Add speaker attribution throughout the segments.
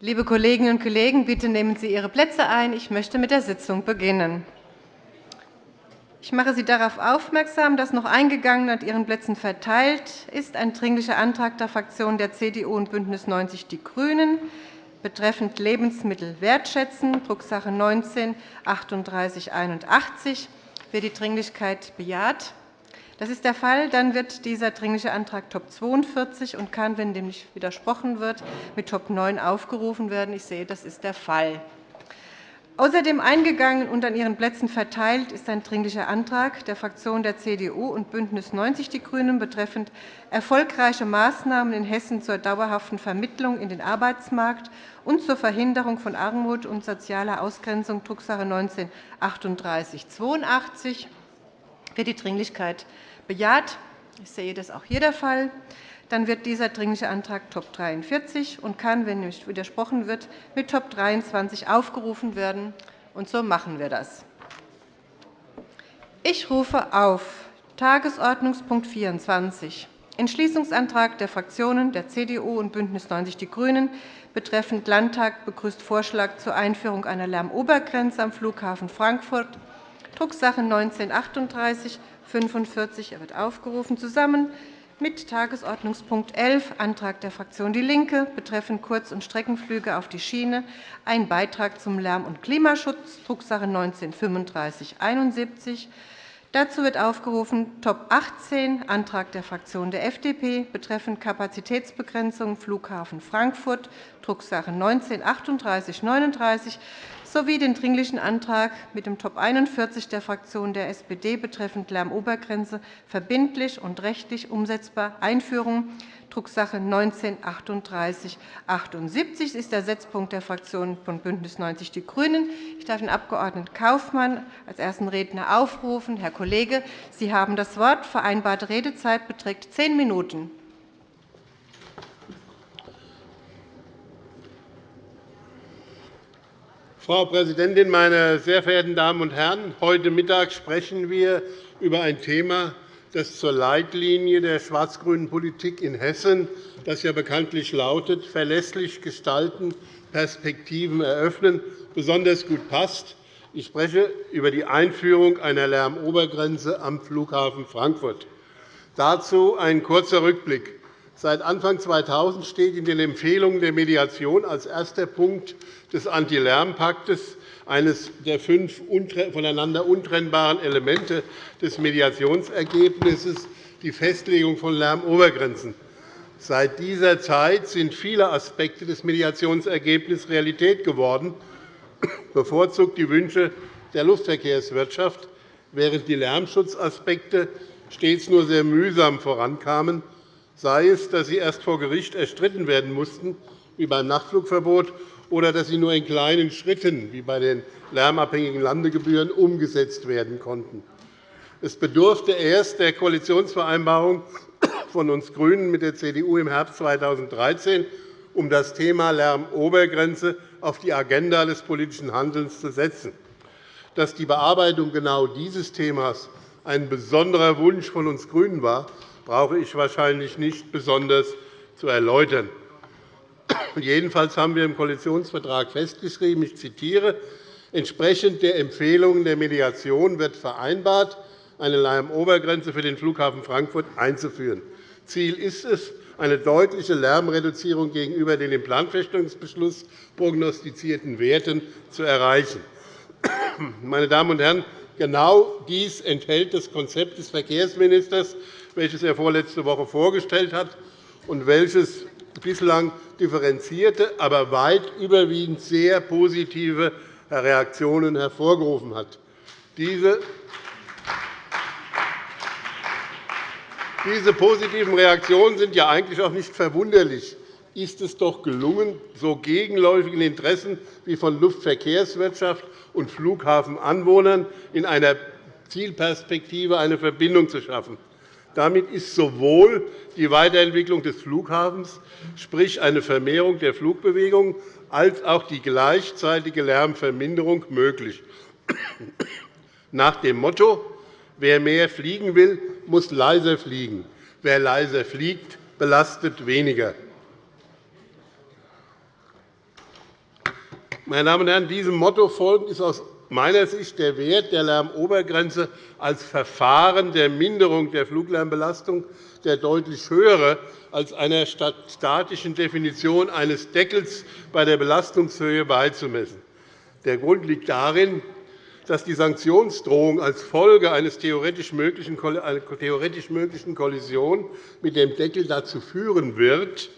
Speaker 1: Liebe Kolleginnen und Kollegen, bitte nehmen Sie Ihre Plätze ein. Ich möchte mit der Sitzung beginnen. Ich mache Sie darauf aufmerksam, dass noch eingegangen und Ihren Plätzen verteilt ist ein Dringlicher Antrag der Fraktionen der CDU und BÜNDNIS 90 die GRÜNEN betreffend Lebensmittel wertschätzen, Drucksache 19 3881. Wer die Dringlichkeit bejaht? Das ist der Fall. Dann wird dieser Dringliche Antrag Top 42 und kann, wenn dem nicht widersprochen wird, mit Top 9 aufgerufen werden. Ich sehe, das ist der Fall. Außerdem eingegangen und an Ihren Plätzen verteilt ist ein Dringlicher Antrag der Fraktionen der CDU und BÜNDNIS 90 die GRÜNEN betreffend erfolgreiche Maßnahmen in Hessen zur dauerhaften Vermittlung in den Arbeitsmarkt und zur Verhinderung von Armut und sozialer Ausgrenzung, Drucksache 19 3882 Wird die Dringlichkeit bejaht? Ich sehe, das auch hier der Fall dann wird dieser Dringliche Antrag Top 43 und kann, wenn nicht widersprochen wird, mit Top 23 aufgerufen werden. Und so machen wir das. Ich rufe auf Tagesordnungspunkt 24, Entschließungsantrag der Fraktionen der CDU und BÜNDNIS 90 die GRÜNEN betreffend Landtag begrüßt Vorschlag zur Einführung einer Lärmobergrenze am Flughafen Frankfurt, Drucksache 19 38 45. Er wird aufgerufen, zusammen mit Tagesordnungspunkt 11, Antrag der Fraktion DIE LINKE betreffend Kurz- und Streckenflüge auf die Schiene, ein Beitrag zum Lärm- und Klimaschutz, Drucksache 19 3571. Dazu wird aufgerufen Top 18, Antrag der Fraktion der FDP betreffend Kapazitätsbegrenzung Flughafen Frankfurt, Drucksache 19 3839 sowie den Dringlichen Antrag mit dem Top 41 der Fraktion der SPD betreffend Lärmobergrenze verbindlich und rechtlich umsetzbar Einführung, Drucksache 19 3878 ist der Setzpunkt der Fraktion von BÜNDNIS 90 die GRÜNEN. Ich darf den Abg. Kaufmann als ersten Redner aufrufen. Herr Kollege, Sie haben das Wort. Vereinbarte Redezeit beträgt zehn Minuten.
Speaker 2: Frau Präsidentin, meine sehr verehrten Damen und Herren! Heute Mittag sprechen wir über ein Thema, das zur Leitlinie der schwarz-grünen Politik in Hessen, das ja bekanntlich lautet, verlässlich gestalten, Perspektiven eröffnen, besonders gut passt. Ich spreche über die Einführung einer Lärmobergrenze am Flughafen Frankfurt. Dazu ein kurzer Rückblick. Seit Anfang 2000 steht in den Empfehlungen der Mediation als erster Punkt des Anti-Lärm-Paktes eines der fünf voneinander untrennbaren Elemente des Mediationsergebnisses die Festlegung von Lärmobergrenzen. Seit dieser Zeit sind viele Aspekte des Mediationsergebnisses Realität geworden, bevorzugt die Wünsche der Luftverkehrswirtschaft, während die Lärmschutzaspekte stets nur sehr mühsam vorankamen sei es, dass sie erst vor Gericht erstritten werden mussten, wie beim Nachtflugverbot, oder dass sie nur in kleinen Schritten, wie bei den lärmabhängigen Landegebühren, umgesetzt werden konnten. Es bedurfte erst der Koalitionsvereinbarung von uns GRÜNEN mit der CDU im Herbst 2013, um das Thema Lärmobergrenze auf die Agenda des politischen Handelns zu setzen. Dass die Bearbeitung genau dieses Themas ein besonderer Wunsch von uns GRÜNEN war, brauche ich wahrscheinlich nicht besonders zu erläutern. Jedenfalls haben wir im Koalitionsvertrag festgeschrieben, ich zitiere, entsprechend der Empfehlungen der Mediation wird vereinbart, eine Lärmobergrenze für den Flughafen Frankfurt einzuführen. Ziel ist es, eine deutliche Lärmreduzierung gegenüber den im Planfeststellungsbeschluss prognostizierten Werten zu erreichen. Meine Damen und Herren, genau dies enthält das Konzept des Verkehrsministers welches er vorletzte Woche vorgestellt hat und welches bislang differenzierte, aber weit überwiegend sehr positive Reaktionen hervorgerufen hat. Diese positiven Reaktionen sind ja eigentlich auch nicht verwunderlich. Ist es doch gelungen, so gegenläufigen Interessen wie von Luftverkehrswirtschaft und Flughafenanwohnern in einer Zielperspektive eine Verbindung zu schaffen. Damit ist sowohl die Weiterentwicklung des Flughafens, sprich eine Vermehrung der Flugbewegung, als auch die gleichzeitige Lärmverminderung möglich. Nach dem Motto, wer mehr fliegen will, muss leiser fliegen. Wer leiser fliegt, belastet weniger. Meine Damen und Herren, diesem Motto folgend ist aus meiner Sicht der Wert der Lärmobergrenze als Verfahren der Minderung der Fluglärmbelastung der deutlich höhere als einer statischen Definition eines Deckels bei der Belastungshöhe beizumessen. Der Grund liegt darin, dass die Sanktionsdrohung als Folge einer theoretisch möglichen Kollision mit dem Deckel dazu führen wird,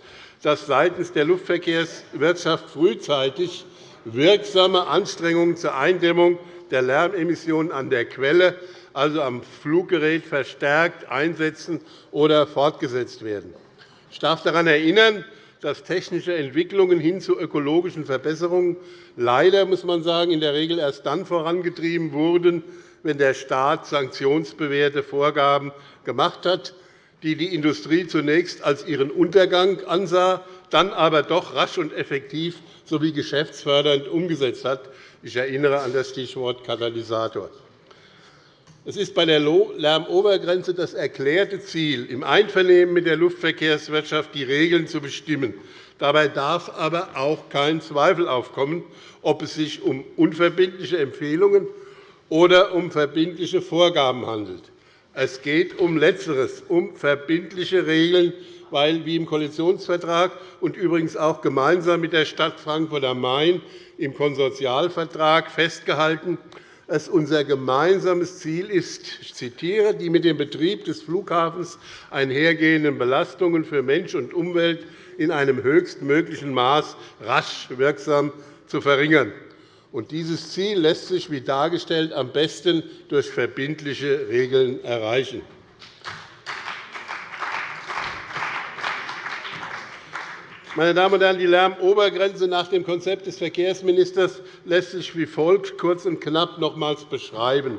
Speaker 2: dass seitens der Luftverkehrswirtschaft frühzeitig wirksame Anstrengungen zur Eindämmung der Lärmemissionen an der Quelle, also am Fluggerät, verstärkt einsetzen oder fortgesetzt werden. Ich darf daran erinnern, dass technische Entwicklungen hin zu ökologischen Verbesserungen leider muss man sagen, in der Regel erst dann vorangetrieben wurden, wenn der Staat sanktionsbewährte Vorgaben gemacht hat, die die Industrie zunächst als ihren Untergang ansah, dann aber doch rasch und effektiv sowie geschäftsfördernd umgesetzt hat. Ich erinnere an das Stichwort Katalysator. Es ist bei der Lärmobergrenze das erklärte Ziel, im Einvernehmen mit der Luftverkehrswirtschaft die Regeln zu bestimmen. Dabei darf aber auch kein Zweifel aufkommen, ob es sich um unverbindliche Empfehlungen oder um verbindliche Vorgaben handelt. Es geht um Letzteres, um verbindliche Regeln, weil, wie im Koalitionsvertrag und übrigens auch gemeinsam mit der Stadt Frankfurt am Main im Konsortialvertrag festgehalten, es unser gemeinsames Ziel ist, ich zitiere, die mit dem Betrieb des Flughafens einhergehenden Belastungen für Mensch und Umwelt in einem höchstmöglichen Maß rasch wirksam zu verringern. Dieses Ziel lässt sich, wie dargestellt, am besten durch verbindliche Regeln erreichen. Meine Damen und Herren, die Lärmobergrenze nach dem Konzept des Verkehrsministers lässt sich wie folgt kurz und knapp nochmals beschreiben.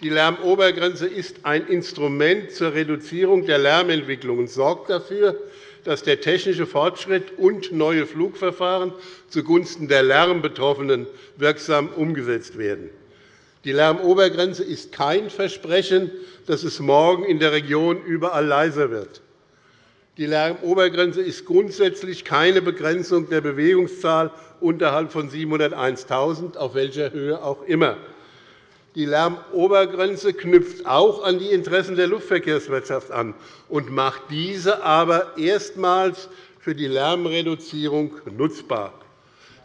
Speaker 2: Die Lärmobergrenze ist ein Instrument zur Reduzierung der Lärmentwicklung und sorgt dafür, dass der technische Fortschritt und neue Flugverfahren zugunsten der Lärmbetroffenen wirksam umgesetzt werden. Die Lärmobergrenze ist kein Versprechen, dass es morgen in der Region überall leiser wird. Die Lärmobergrenze ist grundsätzlich keine Begrenzung der Bewegungszahl unterhalb von 701.000, auf welcher Höhe auch immer. Die Lärmobergrenze knüpft auch an die Interessen der Luftverkehrswirtschaft an und macht diese aber erstmals für die Lärmreduzierung nutzbar.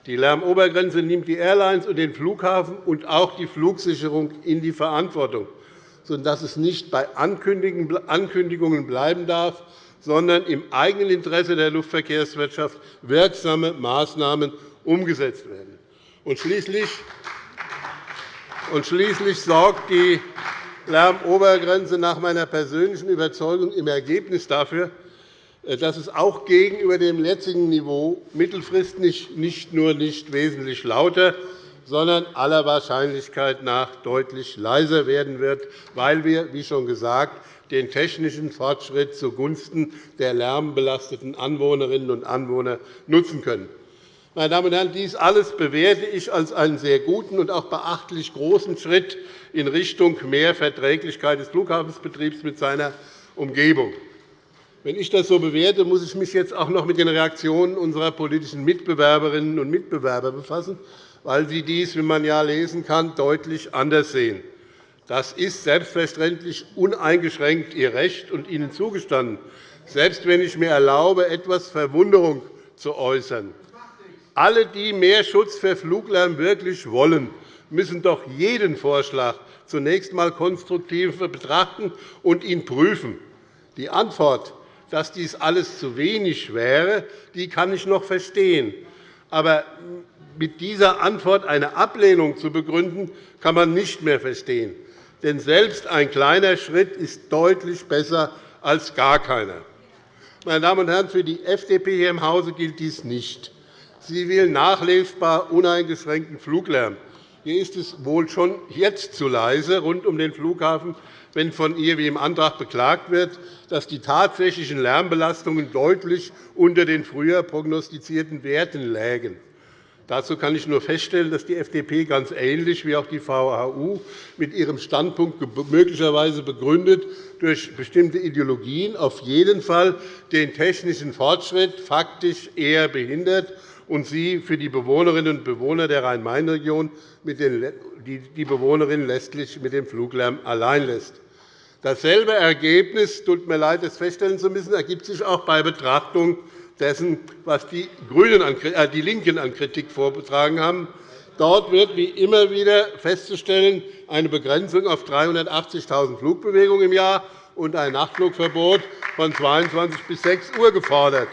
Speaker 2: Die Lärmobergrenze nimmt die Airlines und den Flughafen und auch die Flugsicherung in die Verantwortung, sodass es nicht bei Ankündigungen bleiben darf, sondern im eigenen Interesse der Luftverkehrswirtschaft wirksame Maßnahmen umgesetzt werden. Und schließlich, schließlich sorgt die Lärmobergrenze nach meiner persönlichen Überzeugung im Ergebnis dafür, dass es auch gegenüber dem jetzigen Niveau mittelfristig nicht nur nicht wesentlich lauter, sondern aller Wahrscheinlichkeit nach deutlich leiser werden wird, weil wir, wie schon gesagt, den technischen Fortschritt zugunsten der lärmbelasteten Anwohnerinnen und Anwohner nutzen können. Meine Damen und Herren, dies alles bewerte ich als einen sehr guten und auch beachtlich großen Schritt in Richtung mehr Verträglichkeit des Flughafensbetriebs mit seiner Umgebung. Wenn ich das so bewerte, muss ich mich jetzt auch noch mit den Reaktionen unserer politischen Mitbewerberinnen und Mitbewerber befassen, weil sie dies, wie man ja lesen kann, deutlich anders sehen. Das ist selbstverständlich uneingeschränkt Ihr Recht und Ihnen zugestanden, selbst wenn ich mir erlaube, etwas Verwunderung zu äußern. Alle, die mehr Schutz für Fluglärm wirklich wollen, müssen doch jeden Vorschlag zunächst einmal konstruktiv betrachten und ihn prüfen. Die Antwort, dass dies alles zu wenig wäre, die kann ich noch verstehen. Aber mit dieser Antwort eine Ablehnung zu begründen, kann man nicht mehr verstehen. Denn selbst ein kleiner Schritt ist deutlich besser als gar keiner. Meine Damen und Herren, für die FDP hier im Hause gilt dies nicht. Sie will nachlesbar uneingeschränkten Fluglärm. Hier ist es wohl schon jetzt zu leise rund um den Flughafen, wenn von ihr wie im Antrag beklagt wird, dass die tatsächlichen Lärmbelastungen deutlich unter den früher prognostizierten Werten lägen. Dazu kann ich nur feststellen, dass die FDP ganz ähnlich wie auch die VHU mit ihrem Standpunkt möglicherweise begründet durch bestimmte Ideologien auf jeden Fall den technischen Fortschritt faktisch eher behindert und sie für die Bewohnerinnen und Bewohner der Rhein-Main-Region die Bewohnerinnen letztlich mit dem Fluglärm allein lässt. Dasselbe Ergebnis, tut mir leid, es feststellen zu müssen, ergibt sich auch bei Betrachtung dessen, was die, Grünen an, äh, die LINKEN an Kritik vorgetragen haben. Dort wird wie immer wieder festzustellen eine Begrenzung auf 380.000 Flugbewegungen im Jahr und ein Nachtflugverbot von 22 bis 6 Uhr gefordert.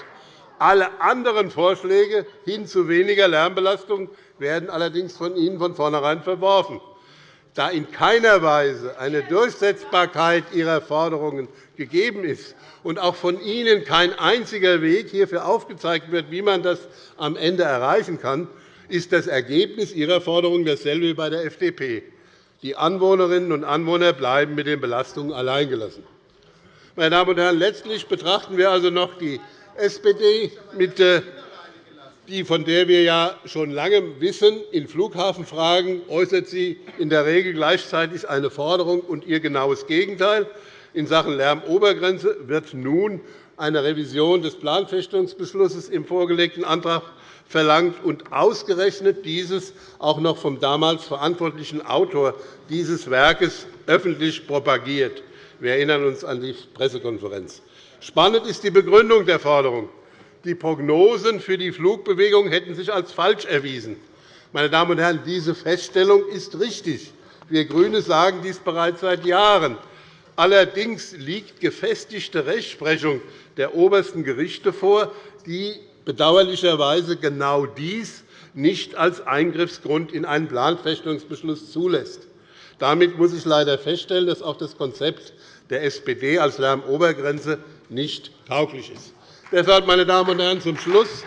Speaker 2: Alle anderen Vorschläge hin zu weniger Lärmbelastung werden allerdings von Ihnen von vornherein verworfen. Da in keiner Weise eine Durchsetzbarkeit Ihrer Forderungen gegeben ist und auch von Ihnen kein einziger Weg hierfür aufgezeigt wird, wie man das am Ende erreichen kann, ist das Ergebnis Ihrer Forderung dasselbe wie bei der FDP. Die Anwohnerinnen und Anwohner bleiben mit den Belastungen alleingelassen. Meine Damen und Herren, letztlich betrachten wir also noch die SPD mit äh, die, von der wir ja schon lange wissen, in Flughafenfragen äußert sie in der Regel gleichzeitig eine Forderung und ihr genaues Gegenteil. In Sachen Lärmobergrenze wird nun eine Revision des Planfestungsbeschlusses im vorgelegten Antrag verlangt und ausgerechnet dieses auch noch vom damals verantwortlichen Autor dieses Werkes öffentlich propagiert. Wir erinnern uns an die Pressekonferenz. Spannend ist die Begründung der Forderung. Die Prognosen für die Flugbewegung hätten sich als falsch erwiesen. Meine Damen und Herren, diese Feststellung ist richtig. Wir GRÜNE sagen dies bereits seit Jahren. Allerdings liegt gefestigte Rechtsprechung der obersten Gerichte vor, die bedauerlicherweise genau dies nicht als Eingriffsgrund in einen Planfestungsbeschluss zulässt. Damit muss ich leider feststellen, dass auch das Konzept der SPD als Lärmobergrenze nicht tauglich ist. Deshalb, meine Damen und Herren, zum Schluss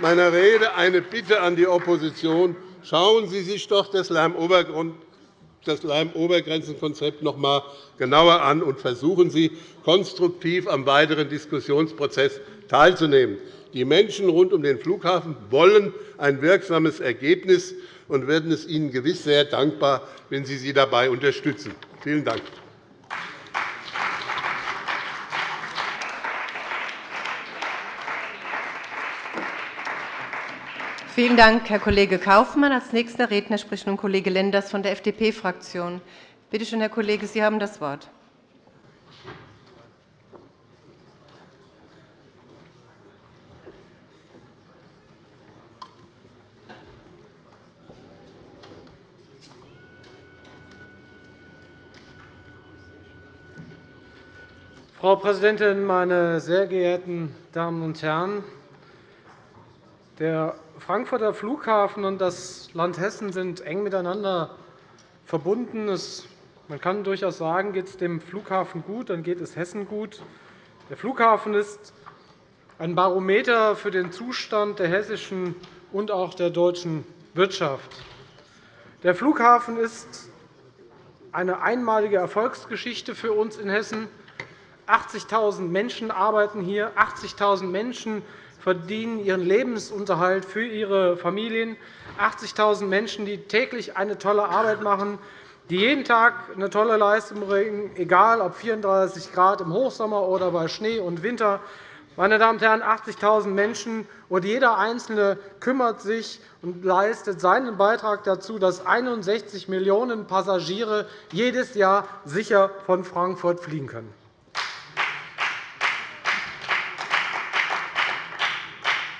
Speaker 2: meiner Rede eine Bitte an die Opposition. Schauen Sie sich doch das Lärmobergrenzenkonzept noch einmal genauer an und versuchen Sie, konstruktiv am weiteren Diskussionsprozess teilzunehmen. Die Menschen rund um den Flughafen wollen ein wirksames Ergebnis und werden es Ihnen gewiss sehr dankbar, wenn Sie sie dabei unterstützen. Vielen Dank.
Speaker 1: Vielen Dank, Herr Kollege Kaufmann. Als nächster Redner spricht nun Kollege Lenders von der FDP-Fraktion. Bitte schön, Herr Kollege, Sie haben das Wort.
Speaker 3: Frau Präsidentin, meine sehr geehrten Damen und Herren! Der Frankfurter Flughafen und das Land Hessen sind eng miteinander verbunden. Man kann durchaus sagen, geht es dem Flughafen gut, dann geht es Hessen gut. Der Flughafen ist ein Barometer für den Zustand der hessischen und auch der deutschen Wirtschaft. Der Flughafen ist eine einmalige Erfolgsgeschichte für uns in Hessen. 80.000 Menschen arbeiten hier, 80.000 Menschen verdienen ihren Lebensunterhalt für ihre Familien. 80.000 Menschen, die täglich eine tolle Arbeit machen, die jeden Tag eine tolle Leistung bringen, egal ob 34 Grad im Hochsommer oder bei Schnee und Winter. Meine Damen und Herren, 80.000 Menschen, und jeder Einzelne kümmert sich und leistet seinen Beitrag dazu, dass 61 Millionen Passagiere jedes Jahr sicher von Frankfurt fliegen können.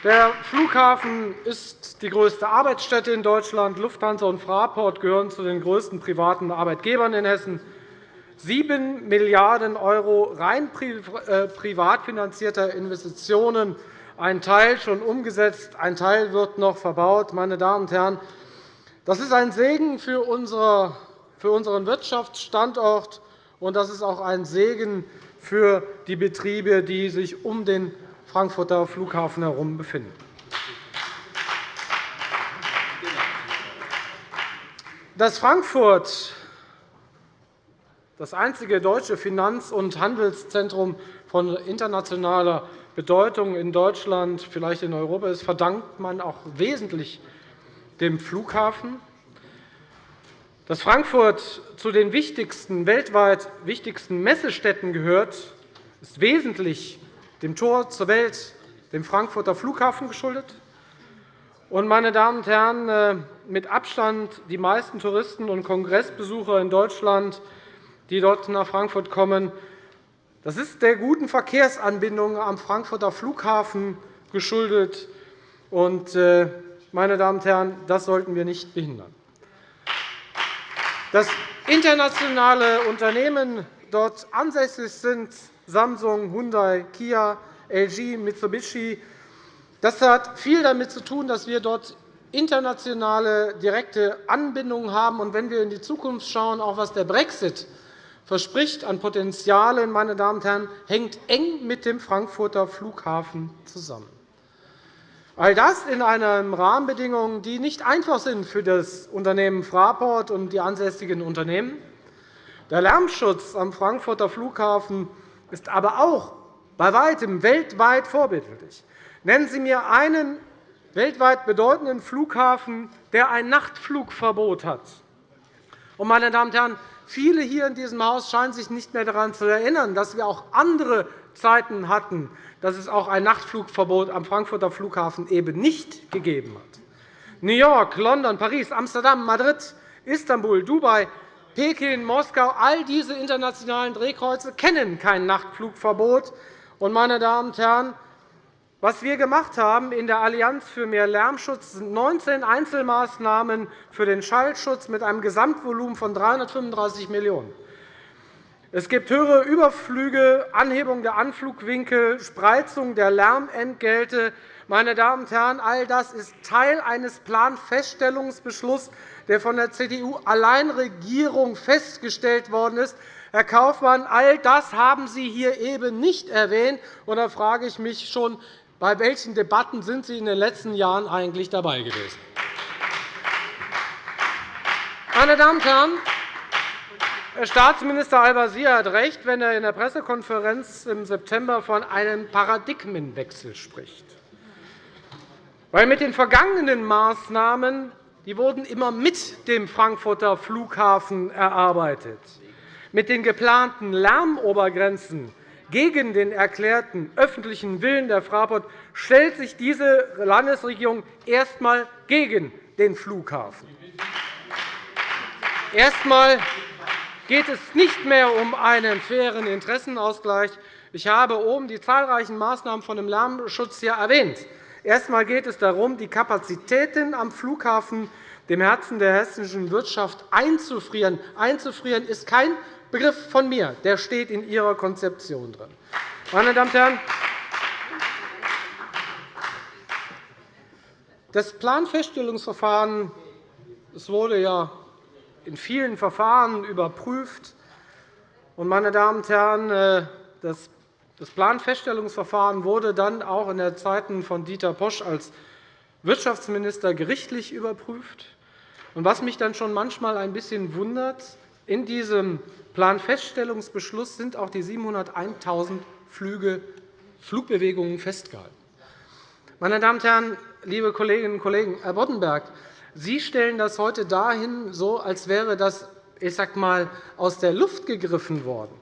Speaker 3: Der Flughafen ist die größte Arbeitsstätte in Deutschland. Lufthansa und Fraport gehören zu den größten privaten Arbeitgebern in Hessen. 7 Milliarden € rein äh, privat finanzierter Investitionen, ein Teil schon umgesetzt, ein Teil wird noch verbaut. Meine Damen und Herren, das ist ein Segen für unseren Wirtschaftsstandort, und das ist auch ein Segen für die Betriebe, die sich um den Frankfurter Flughafen herum befinden. Dass Frankfurt das einzige deutsche Finanz- und Handelszentrum von internationaler Bedeutung in Deutschland, vielleicht in Europa ist, verdankt man auch wesentlich dem Flughafen. Dass Frankfurt zu den wichtigsten, weltweit wichtigsten Messestätten gehört, ist wesentlich dem Tor zur Welt, dem Frankfurter Flughafen, geschuldet. Meine Damen und Herren, äh, mit Abstand die meisten Touristen und Kongressbesucher in Deutschland, die dort nach Frankfurt kommen, das ist der guten Verkehrsanbindung am Frankfurter Flughafen geschuldet. Äh, meine Damen und Herren, das sollten wir nicht behindern. Dass internationale Unternehmen dort ansässig sind, Samsung, Hyundai, Kia, LG, Mitsubishi, das hat viel damit zu tun, dass wir dort internationale direkte Anbindungen haben. Und wenn wir in die Zukunft schauen, auch was der Brexit verspricht an Potenzialen, meine Damen und Herren, hängt eng mit dem Frankfurter Flughafen zusammen. All das in einer Rahmenbedingungen, die nicht einfach sind für das Unternehmen Fraport und die ansässigen Unternehmen. Der Lärmschutz am Frankfurter Flughafen ist aber auch bei weitem weltweit vorbildlich. Nennen Sie mir einen weltweit bedeutenden Flughafen, der ein Nachtflugverbot hat. meine Damen und Herren, viele hier in diesem Haus scheinen sich nicht mehr daran zu erinnern, dass wir auch andere Zeiten hatten, dass es auch ein Nachtflugverbot am Frankfurter Flughafen eben nicht gegeben hat. New York, London, Paris, Amsterdam, Madrid, Istanbul, Dubai, Peking, Moskau, all diese internationalen Drehkreuze kennen kein Nachtflugverbot. meine Damen und Herren, was wir gemacht haben in der Allianz für mehr Lärmschutz sind 19 Einzelmaßnahmen für den Schallschutz mit einem Gesamtvolumen von 335 Millionen €. Es gibt höhere Überflüge, Anhebung der Anflugwinkel, Spreizung der Lärmentgelte. Meine Damen und Herren, all das ist Teil eines Planfeststellungsbeschlusses, der von der CDU-Alleinregierung festgestellt worden ist. Herr Kaufmann, all das haben Sie hier eben nicht erwähnt. da frage ich mich schon, bei welchen Debatten sind Sie in den letzten Jahren eigentlich dabei gewesen? Meine Damen und Herren, Herr Staatsminister Al-Wazir hat recht, wenn er in der Pressekonferenz im September von einem Paradigmenwechsel spricht. Weil mit den vergangenen Maßnahmen die wurden immer mit dem Frankfurter Flughafen erarbeitet. Mit den geplanten Lärmobergrenzen gegen den erklärten öffentlichen Willen der Fraport stellt sich diese Landesregierung erst einmal gegen den Flughafen. Erst einmal geht es nicht mehr um einen fairen Interessenausgleich. Ich habe oben die zahlreichen Maßnahmen von dem Lärmschutz hier erwähnt. Erst einmal geht es darum, die Kapazitäten am Flughafen, dem Herzen der hessischen Wirtschaft, einzufrieren. Einzufrieren ist kein Begriff von mir, der steht in Ihrer Konzeption drin. Meine Damen und Herren, das Planfeststellungsverfahren es wurde ja in vielen Verfahren überprüft. Meine Damen und Herren, äh, das Planfeststellungsverfahren wurde dann auch in den Zeiten von Dieter Posch als Wirtschaftsminister gerichtlich überprüft. was mich dann schon manchmal ein bisschen wundert, in diesem Planfeststellungsbeschluss sind auch die 701.000 Flüge, Flugbewegungen festgehalten. Meine Damen und Herren, liebe Kolleginnen und Kollegen, Herr Boddenberg, Sie stellen das heute dahin, so als wäre das ich sag mal, aus der Luft gegriffen worden.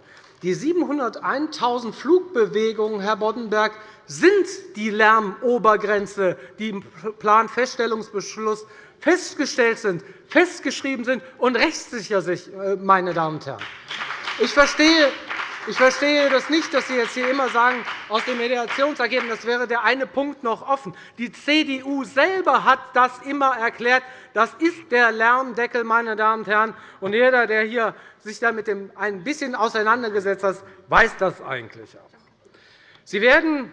Speaker 3: Die 701.000 Flugbewegungen, Herr Boddenberg, sind die Lärmobergrenze, die im Planfeststellungsbeschluss festgestellt sind, festgeschrieben sind und rechtssicher sind, äh, meine Damen und Herren. Ich verstehe ich verstehe das nicht, dass Sie jetzt hier immer sagen, aus dem Mediationsergebnis wäre der eine Punkt noch offen. Die CDU selber hat das immer erklärt. Das ist der Lärmdeckel, meine Damen und Herren. Und jeder, der hier sich damit ein bisschen auseinandergesetzt hat, weiß das eigentlich auch. Sie werden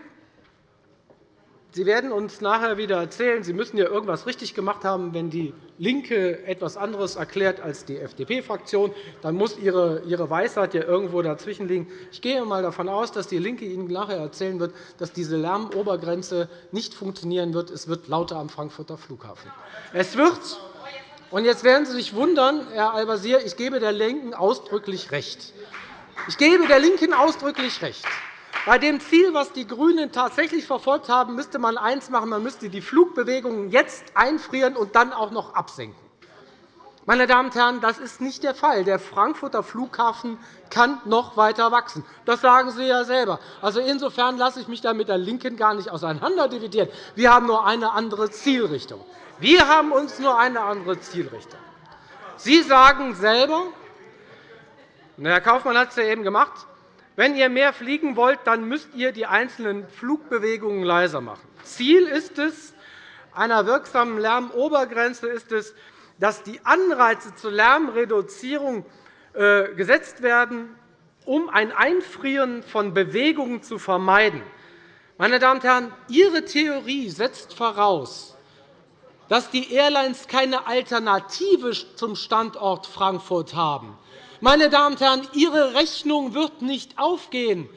Speaker 3: Sie werden uns nachher wieder erzählen, Sie müssen ja irgendetwas richtig gemacht haben. Wenn die LINKE etwas anderes erklärt als die FDP-Fraktion, dann muss Ihre Weisheit ja irgendwo dazwischen liegen. Ich gehe einmal davon aus, dass DIE LINKE Ihnen nachher erzählen wird, dass diese Lärmobergrenze nicht funktionieren wird. Es wird lauter am Frankfurter Flughafen. Es wird und jetzt werden Sie sich wundern, Herr Al-Wazir, ich gebe der LINKEN ausdrücklich recht. Ich gebe der LINKEN ausdrücklich recht. Bei dem Ziel, das die GRÜNEN tatsächlich verfolgt haben, müsste man eines machen. Man müsste die Flugbewegungen jetzt einfrieren und dann auch noch absenken. Meine Damen und Herren, das ist nicht der Fall. Der Frankfurter Flughafen kann noch weiter wachsen. Das sagen Sie ja selber. Also insofern lasse ich mich da mit der LINKEN gar nicht auseinanderdividieren. Wir haben nur eine andere Zielrichtung. Wir haben uns nur eine andere Zielrichtung. Sie sagen selber, Herr Kaufmann hat es ja eben gemacht, wenn ihr mehr fliegen wollt, dann müsst ihr die einzelnen Flugbewegungen leiser machen. Ziel ist es, einer wirksamen Lärmobergrenze ist es, dass die Anreize zur Lärmreduzierung äh, gesetzt werden, um ein Einfrieren von Bewegungen zu vermeiden. Meine Damen und Herren, Ihre Theorie setzt voraus, dass die Airlines keine Alternative zum Standort Frankfurt haben. Meine Damen und Herren, Ihre Rechnung wird nicht aufgehen.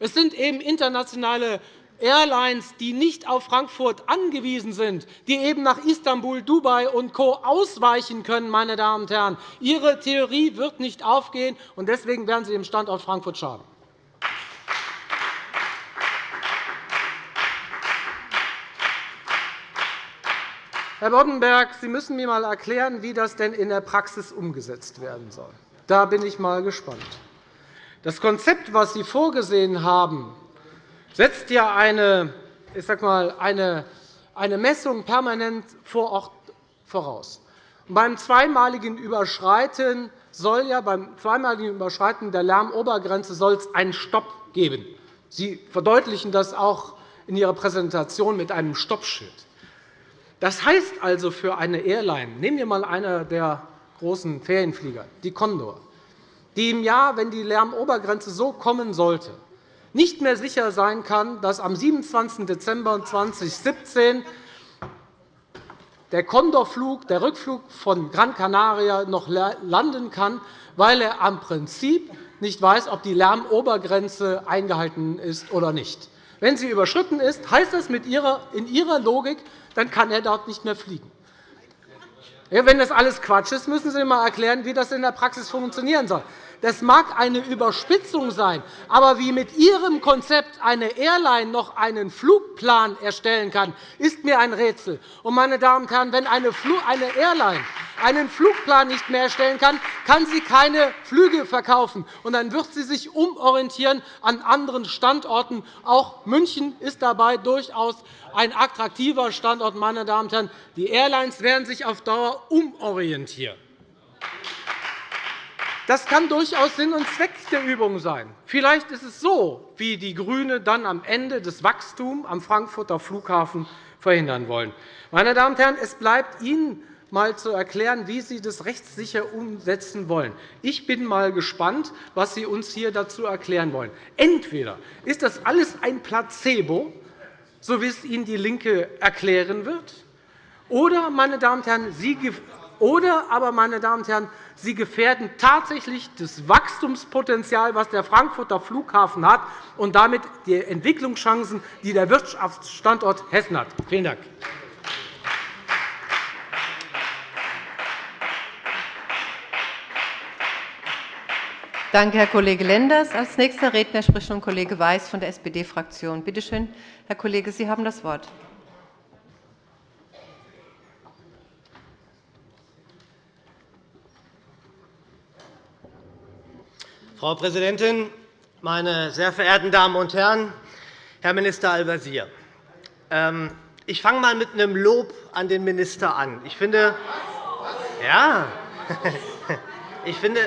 Speaker 3: Es sind eben internationale Airlines, die nicht auf Frankfurt angewiesen sind, die eben nach Istanbul, Dubai und Co. ausweichen können. Meine Damen und Herren. Ihre Theorie wird nicht aufgehen, und deswegen werden Sie dem Standort Frankfurt schaden. Herr Boddenberg, Sie müssen mir einmal erklären, wie das denn in der Praxis umgesetzt werden soll. Da bin ich mal gespannt. Das Konzept, das Sie vorgesehen haben, setzt ja eine, ich sag mal, eine, eine Messung permanent vor Ort voraus. beim zweimaligen Überschreiten soll ja beim zweimaligen Überschreiten der Lärmobergrenze soll es einen Stopp geben. Sie verdeutlichen das auch in Ihrer Präsentation mit einem Stoppschild. Das heißt also für eine Airline, nehmen wir einmal eine der großen Ferienflieger, die Condor, die im Jahr, wenn die Lärmobergrenze so kommen sollte, nicht mehr sicher sein kann, dass am 27. Dezember 2017 der Condorflug, der Rückflug von Gran Canaria noch landen kann, weil er am Prinzip nicht weiß, ob die Lärmobergrenze eingehalten ist oder nicht. Wenn sie überschritten ist, heißt das in Ihrer Logik, dann kann er dort nicht mehr fliegen. Wenn das alles Quatsch ist, müssen Sie mir einmal erklären, wie das in der Praxis funktionieren soll. Das mag eine Überspitzung sein, aber wie mit Ihrem Konzept eine Airline noch einen Flugplan erstellen kann, ist mir ein Rätsel. meine Damen und Herren, wenn eine Airline einen Flugplan nicht mehr erstellen kann, kann sie keine Flüge verkaufen. Und dann wird sie sich umorientieren an anderen Standorten. Auch München ist dabei durchaus ein attraktiver Standort. Meine Damen und Herren. Die Airlines werden sich auf Dauer umorientieren. Das kann durchaus Sinn und Zweck der Übung sein. Vielleicht ist es so, wie die GRÜNE dann am Ende das Wachstum am Frankfurter Flughafen verhindern wollen. Meine Damen und Herren, es bleibt Ihnen einmal zu erklären, wie Sie das rechtssicher umsetzen wollen. Ich bin einmal gespannt, was Sie uns hier dazu erklären wollen. Entweder ist das alles ein Placebo, so wie es Ihnen DIE LINKE erklären wird, oder, meine Damen und Herren, Sie oder aber, meine Damen und Herren, Sie gefährden tatsächlich das Wachstumspotenzial, das der Frankfurter Flughafen hat, und damit die Entwicklungschancen, die der Wirtschaftsstandort Hessen hat. Vielen Dank.
Speaker 1: Danke, Herr Kollege Lenders. – Als nächster Redner spricht nun Kollege Weiß von der SPD-Fraktion. Bitte schön, Herr Kollege, Sie haben das Wort.
Speaker 4: Frau Präsidentin, meine sehr verehrten Damen und Herren! Herr Minister Al-Wazir, ähm, ich fange einmal mit einem Lob an den Minister an. Ich finde, ja, ich finde,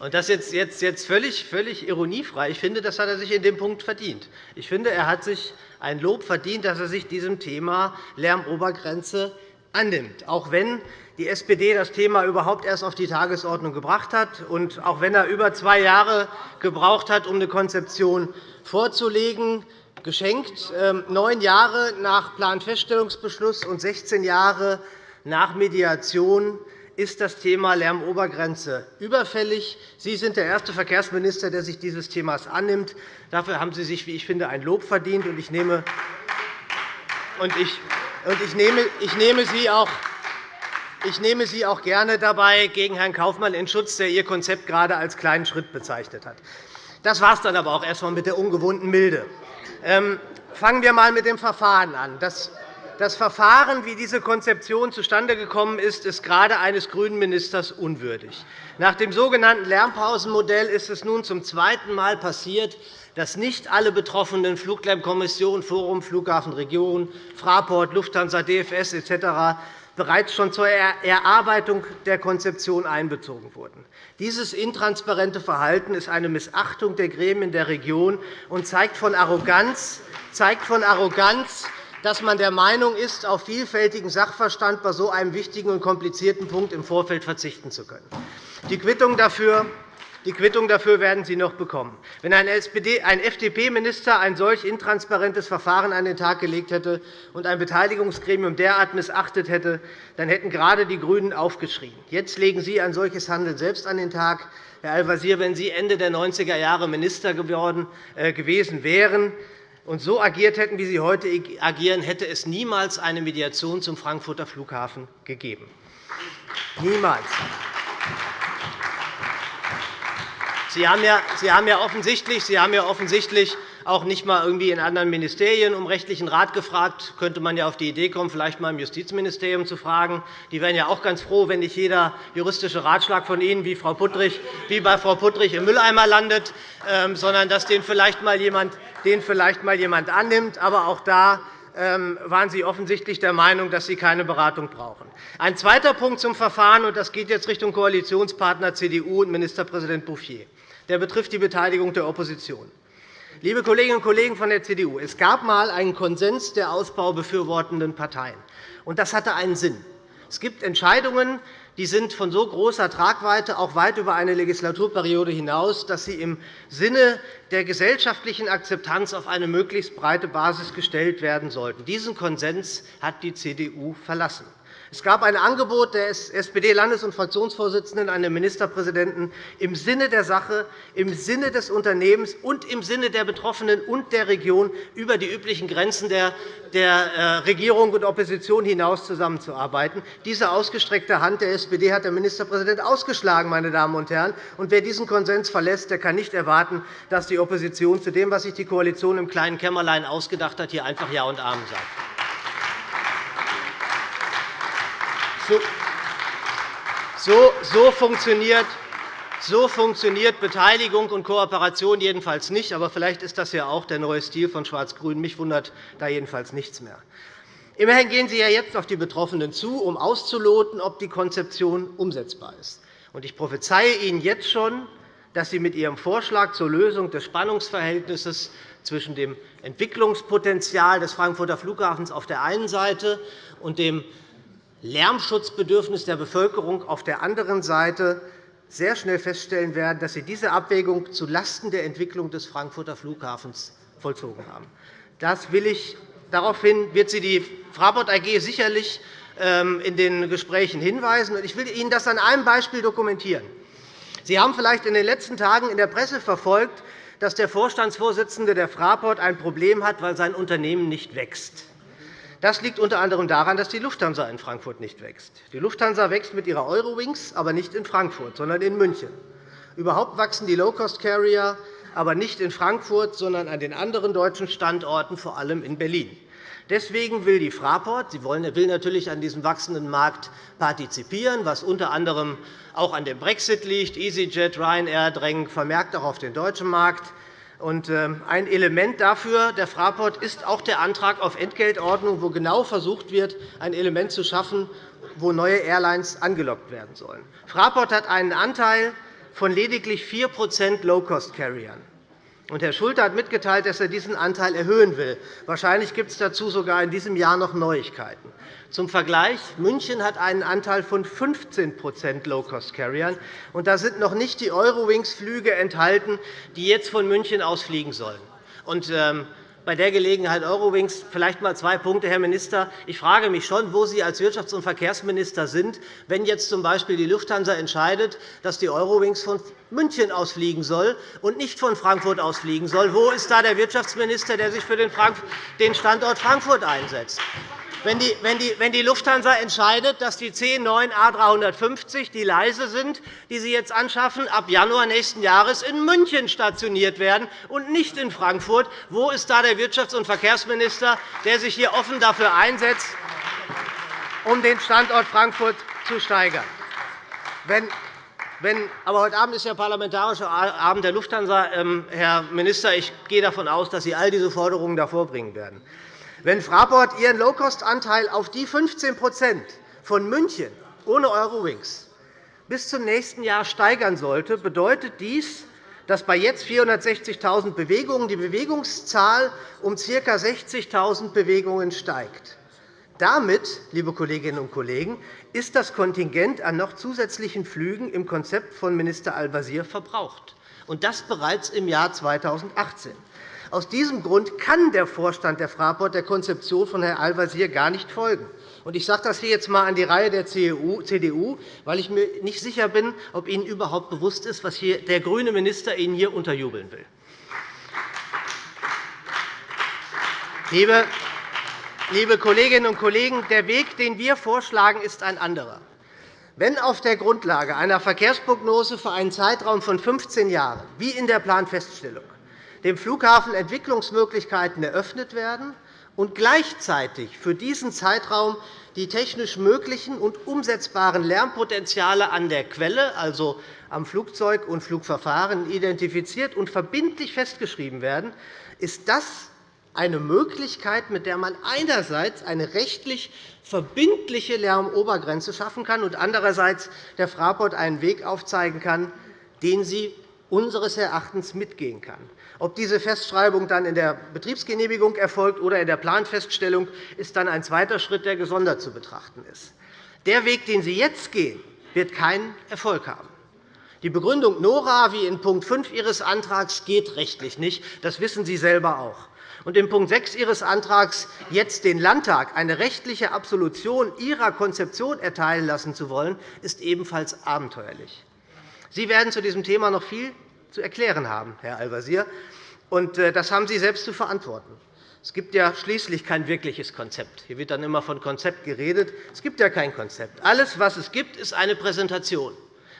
Speaker 4: und das jetzt, jetzt, jetzt völlig, völlig ironiefrei. Ich finde, das hat er sich in dem Punkt verdient. Ich finde, er hat sich ein Lob verdient, dass er sich diesem Thema Lärmobergrenze annimmt, auch wenn die SPD das Thema überhaupt erst auf die Tagesordnung gebracht hat und auch wenn er über zwei Jahre gebraucht hat, um eine Konzeption vorzulegen, geschenkt, ähm, neun Jahre nach Planfeststellungsbeschluss und 16 Jahre nach Mediation ist das Thema Lärmobergrenze überfällig. Sie sind der erste Verkehrsminister, der sich dieses Themas annimmt. Dafür haben Sie sich, wie ich finde, ein Lob verdient. Und ich nehme, ich nehme Sie auch ich nehme Sie auch gerne dabei gegen Herrn Kaufmann in Schutz, der Ihr Konzept gerade als kleinen Schritt bezeichnet hat. Das war es dann aber auch erst einmal mit der ungewohnten Milde. Ähm, fangen wir einmal mit dem Verfahren an. Das Das Verfahren, wie diese Konzeption zustande gekommen ist, ist gerade eines grünen Ministers unwürdig. Nach dem sogenannten Lärmpausenmodell ist es nun zum zweiten Mal passiert, dass nicht alle betroffenen Fluglärmkommissionen, Forum Flughafen Region, Fraport, Lufthansa, DFS etc bereits schon zur Erarbeitung der Konzeption einbezogen wurden. Dieses intransparente Verhalten ist eine Missachtung der Gremien der Region und zeigt von Arroganz, zeigt von Arroganz dass man der Meinung ist, auf vielfältigen Sachverstand bei so einem wichtigen und komplizierten Punkt im Vorfeld verzichten zu können. Die Quittung dafür die Quittung dafür werden Sie noch bekommen. Wenn ein, FDP-Minister ein solch intransparentes Verfahren an den Tag gelegt hätte und ein Beteiligungsgremium derart missachtet hätte, dann hätten gerade die GRÜNEN aufgeschrien. Jetzt legen Sie ein solches Handeln selbst an den Tag. Herr Al-Wazir, wenn Sie Ende der 90er Jahre Minister äh, gewesen wären, und so agiert hätten, wie Sie heute agieren, hätte es niemals eine Mediation zum Frankfurter Flughafen gegeben. Niemals. Sie haben ja, offensichtlich, Sie haben ja offensichtlich auch nicht einmal irgendwie in anderen Ministerien um rechtlichen Rat gefragt. Könnte man ja auf die Idee kommen, vielleicht einmal im Justizministerium zu fragen. Die wären ja auch ganz froh, wenn nicht jeder juristische Ratschlag von Ihnen wie, Frau Puttrich, wie bei Frau Puttrich im Mülleimer landet, ähm, sondern dass den vielleicht einmal jemand, den vielleicht mal jemand annimmt. Aber auch da ähm, waren Sie offensichtlich der Meinung, dass Sie keine Beratung brauchen. Ein zweiter Punkt zum Verfahren, und das geht jetzt Richtung Koalitionspartner CDU und Ministerpräsident Bouffier. Der betrifft die Beteiligung der Opposition. Liebe Kolleginnen und Kollegen von der CDU, es gab einmal einen Konsens der Ausbau befürwortenden Parteien. und Das hatte einen Sinn. Es gibt Entscheidungen, die sind von so großer Tragweite, auch weit über eine Legislaturperiode hinaus, dass sie im Sinne der gesellschaftlichen Akzeptanz auf eine möglichst breite Basis gestellt werden sollten. Diesen Konsens hat die CDU verlassen. Es gab ein Angebot des SPD-Landes- und Fraktionsvorsitzenden an den Ministerpräsidenten im Sinne der Sache, im Sinne des Unternehmens und im Sinne der Betroffenen und der Region über die üblichen Grenzen der äh, Regierung und Opposition hinaus zusammenzuarbeiten. Diese ausgestreckte Hand der SPD hat der Ministerpräsident ausgeschlagen. Meine Damen und Herren. Und wer diesen Konsens verlässt, der kann nicht erwarten, dass die Opposition zu dem, was sich die Koalition im kleinen Kämmerlein ausgedacht hat, hier einfach Ja und Amen sagt. So, so, funktioniert, so funktioniert Beteiligung und Kooperation jedenfalls nicht. Aber vielleicht ist das ja auch der neue Stil von Schwarz-Grün. Mich wundert da jedenfalls nichts mehr. Immerhin gehen Sie ja jetzt auf die Betroffenen zu, um auszuloten, ob die Konzeption umsetzbar ist. Ich prophezeie Ihnen jetzt schon, dass Sie mit Ihrem Vorschlag zur Lösung des Spannungsverhältnisses zwischen dem Entwicklungspotenzial des Frankfurter Flughafens auf der einen Seite und dem Lärmschutzbedürfnis der Bevölkerung auf der anderen Seite sehr schnell feststellen werden, dass Sie diese Abwägung zulasten der Entwicklung des Frankfurter Flughafens vollzogen haben. Das will ich, daraufhin wird Sie die Fraport AG sicherlich ähm, in den Gesprächen hinweisen. Ich will Ihnen das an einem Beispiel dokumentieren. Sie haben vielleicht in den letzten Tagen in der Presse verfolgt, dass der Vorstandsvorsitzende der Fraport ein Problem hat, weil sein Unternehmen nicht wächst. Das liegt unter anderem daran, dass die Lufthansa in Frankfurt nicht wächst. Die Lufthansa wächst mit ihrer Eurowings, aber nicht in Frankfurt, sondern in München. Überhaupt wachsen die Low-Cost-Carrier aber nicht in Frankfurt, sondern an den anderen deutschen Standorten, vor allem in Berlin. Deswegen will die Fraport sie will natürlich an diesem wachsenden Markt partizipieren, was unter anderem auch an dem Brexit liegt. EasyJet, Ryanair drängen vermerkt auch auf den deutschen Markt. Ähm, ein Element dafür, der Fraport, ist auch der Antrag auf Entgeltordnung, wo genau versucht wird, ein Element zu schaffen, wo neue Airlines angelockt werden sollen. Fraport hat einen Anteil von lediglich 4% Low-Cost-Carriern. Herr Schulte hat mitgeteilt, dass er diesen Anteil erhöhen will. Wahrscheinlich gibt es dazu sogar in diesem Jahr noch Neuigkeiten. Zum Vergleich. München hat einen Anteil von 15% Low-Cost-Carriern. da sind noch nicht die Eurowings-Flüge enthalten, die jetzt von München aus fliegen sollen. Ähm, bei der Gelegenheit Eurowings vielleicht einmal zwei Punkte, Herr Minister. Ich frage mich schon, wo Sie als Wirtschafts- und Verkehrsminister sind, wenn jetzt z. B. die Lufthansa entscheidet, dass die Eurowings von München ausfliegen soll und nicht von Frankfurt ausfliegen soll. Wo ist da der Wirtschaftsminister, der sich für den Standort Frankfurt einsetzt? Wenn die, wenn, die, wenn die Lufthansa entscheidet, dass die C9 A350, die leise sind, die Sie jetzt anschaffen, ab Januar nächsten Jahres in München stationiert werden und nicht in Frankfurt, wo ist da der Wirtschafts- und Verkehrsminister, der sich hier offen dafür einsetzt, um den Standort Frankfurt zu steigern? Wenn, wenn, aber heute Abend ist der Parlamentarische Abend der Lufthansa. Ähm, Herr Minister, ich gehe davon aus, dass Sie all diese Forderungen davor bringen werden. Wenn Fraport ihren Low-Cost-Anteil auf die 15% von München ohne Eurowings bis zum nächsten Jahr steigern sollte, bedeutet dies, dass bei jetzt 460.000 Bewegungen die Bewegungszahl um ca. 60.000 Bewegungen steigt. Damit, liebe Kolleginnen und Kollegen, ist das Kontingent an noch zusätzlichen Flügen im Konzept von Minister Al-Wazir verbraucht, und das bereits im Jahr 2018. Aus diesem Grund kann der Vorstand der Fraport der Konzeption von Herrn Al-Wazir gar nicht folgen. Ich sage das hier jetzt einmal an die Reihe der CDU, weil ich mir nicht sicher bin, ob Ihnen überhaupt bewusst ist, was der grüne Minister Ihnen hier unterjubeln will. Liebe Kolleginnen und Kollegen, der Weg, den wir vorschlagen, ist ein anderer. Wenn auf der Grundlage einer Verkehrsprognose für einen Zeitraum von 15 Jahren, wie in der Planfeststellung, dem Flughafen Entwicklungsmöglichkeiten eröffnet werden und gleichzeitig für diesen Zeitraum die technisch möglichen und umsetzbaren Lärmpotenziale an der Quelle, also am Flugzeug und Flugverfahren, identifiziert und verbindlich festgeschrieben werden, ist das eine Möglichkeit, mit der man einerseits eine rechtlich verbindliche Lärmobergrenze schaffen kann und andererseits der Fraport einen Weg aufzeigen kann, den sie unseres Erachtens mitgehen kann. Ob diese Festschreibung dann in der Betriebsgenehmigung erfolgt oder in der Planfeststellung, ist dann ein zweiter Schritt, der gesondert zu betrachten ist. Der Weg, den Sie jetzt gehen, wird keinen Erfolg haben. Die Begründung Nora, wie in Punkt 5 Ihres Antrags, geht rechtlich nicht. Das wissen Sie selber auch. Und in Punkt 6 Ihres Antrags, jetzt den Landtag eine rechtliche Absolution Ihrer Konzeption erteilen lassen zu wollen, ist ebenfalls abenteuerlich. Sie werden zu diesem Thema noch viel zu erklären haben, Herr Al-Wazir. Äh, das haben Sie selbst zu verantworten. Es gibt ja schließlich kein wirkliches Konzept. Hier wird dann immer von Konzept geredet. Es gibt ja kein Konzept. Alles, was es gibt, ist eine Präsentation.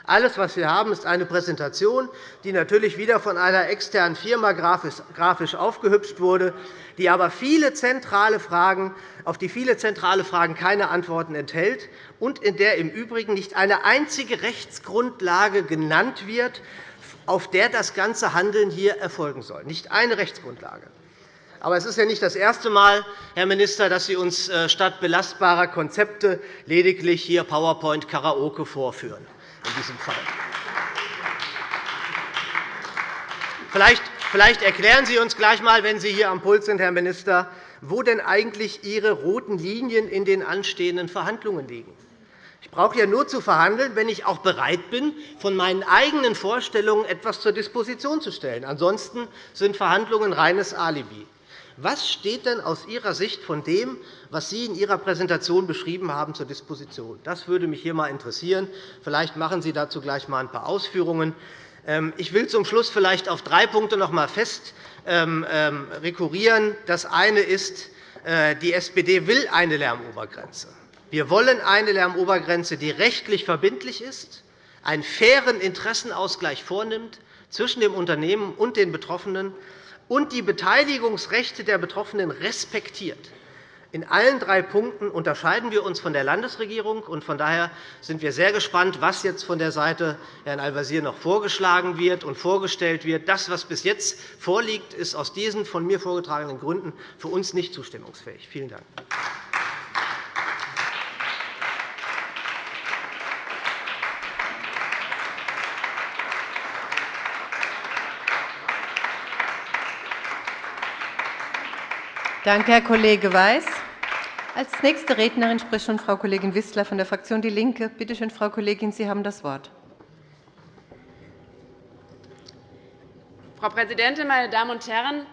Speaker 4: Alles, was wir haben, ist eine Präsentation, die natürlich wieder von einer externen Firma grafisch aufgehübscht wurde, die aber viele zentrale Fragen, auf die viele zentrale Fragen keine Antworten enthält und in der im Übrigen nicht eine einzige Rechtsgrundlage genannt wird, auf der das ganze Handeln hier erfolgen soll. Nicht eine Rechtsgrundlage. Aber es ist ja nicht das erste Mal, Herr Minister, dass Sie uns äh, statt belastbarer Konzepte lediglich hier PowerPoint-Karaoke vorführen in diesem Fall. Vielleicht erklären Sie uns gleich einmal, wenn Sie hier am Pult sind, Herr Minister, wo denn eigentlich Ihre roten Linien in den anstehenden Verhandlungen liegen. Ich brauche ja nur zu verhandeln, wenn ich auch bereit bin, von meinen eigenen Vorstellungen etwas zur Disposition zu stellen. Ansonsten sind Verhandlungen reines Alibi. Was steht denn aus Ihrer Sicht von dem, was Sie in Ihrer Präsentation beschrieben haben, zur Disposition? Das würde mich hier einmal interessieren. Vielleicht machen Sie dazu gleich einmal ein paar Ausführungen. Ähm, ich will zum Schluss vielleicht auf drei Punkte noch einmal fest ähm, ähm, rekurrieren. Das eine ist, äh, die SPD will eine Lärmobergrenze. Wir wollen eine Lärmobergrenze, die rechtlich verbindlich ist, einen fairen Interessenausgleich vornimmt zwischen dem Unternehmen und den Betroffenen und die Beteiligungsrechte der Betroffenen respektiert. In allen drei Punkten unterscheiden wir uns von der Landesregierung. Von daher sind wir sehr gespannt, was jetzt von der Seite Herrn Al-Wazir noch vorgeschlagen wird und vorgestellt wird. Das, was bis jetzt vorliegt, ist aus diesen von mir vorgetragenen Gründen für uns nicht zustimmungsfähig. Vielen Dank.
Speaker 1: Danke, Herr Kollege Weiß. Als nächste Rednerin spricht schon Frau Kollegin Wissler von der Fraktion DIE LINKE. Bitte schön, Frau Kollegin, Sie haben das Wort.
Speaker 5: Frau Präsidentin, meine Damen und Herren!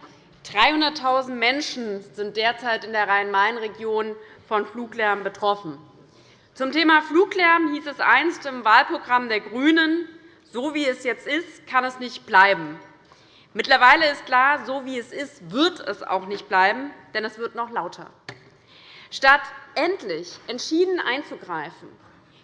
Speaker 5: 300.000 Menschen sind derzeit in der Rhein-Main-Region von Fluglärm betroffen. Zum Thema Fluglärm hieß es einst im Wahlprogramm der GRÜNEN, So wie es jetzt ist, kann es nicht bleiben. Mittlerweile ist klar, so wie es ist, wird es auch nicht bleiben, denn es wird noch lauter. Statt endlich entschieden einzugreifen,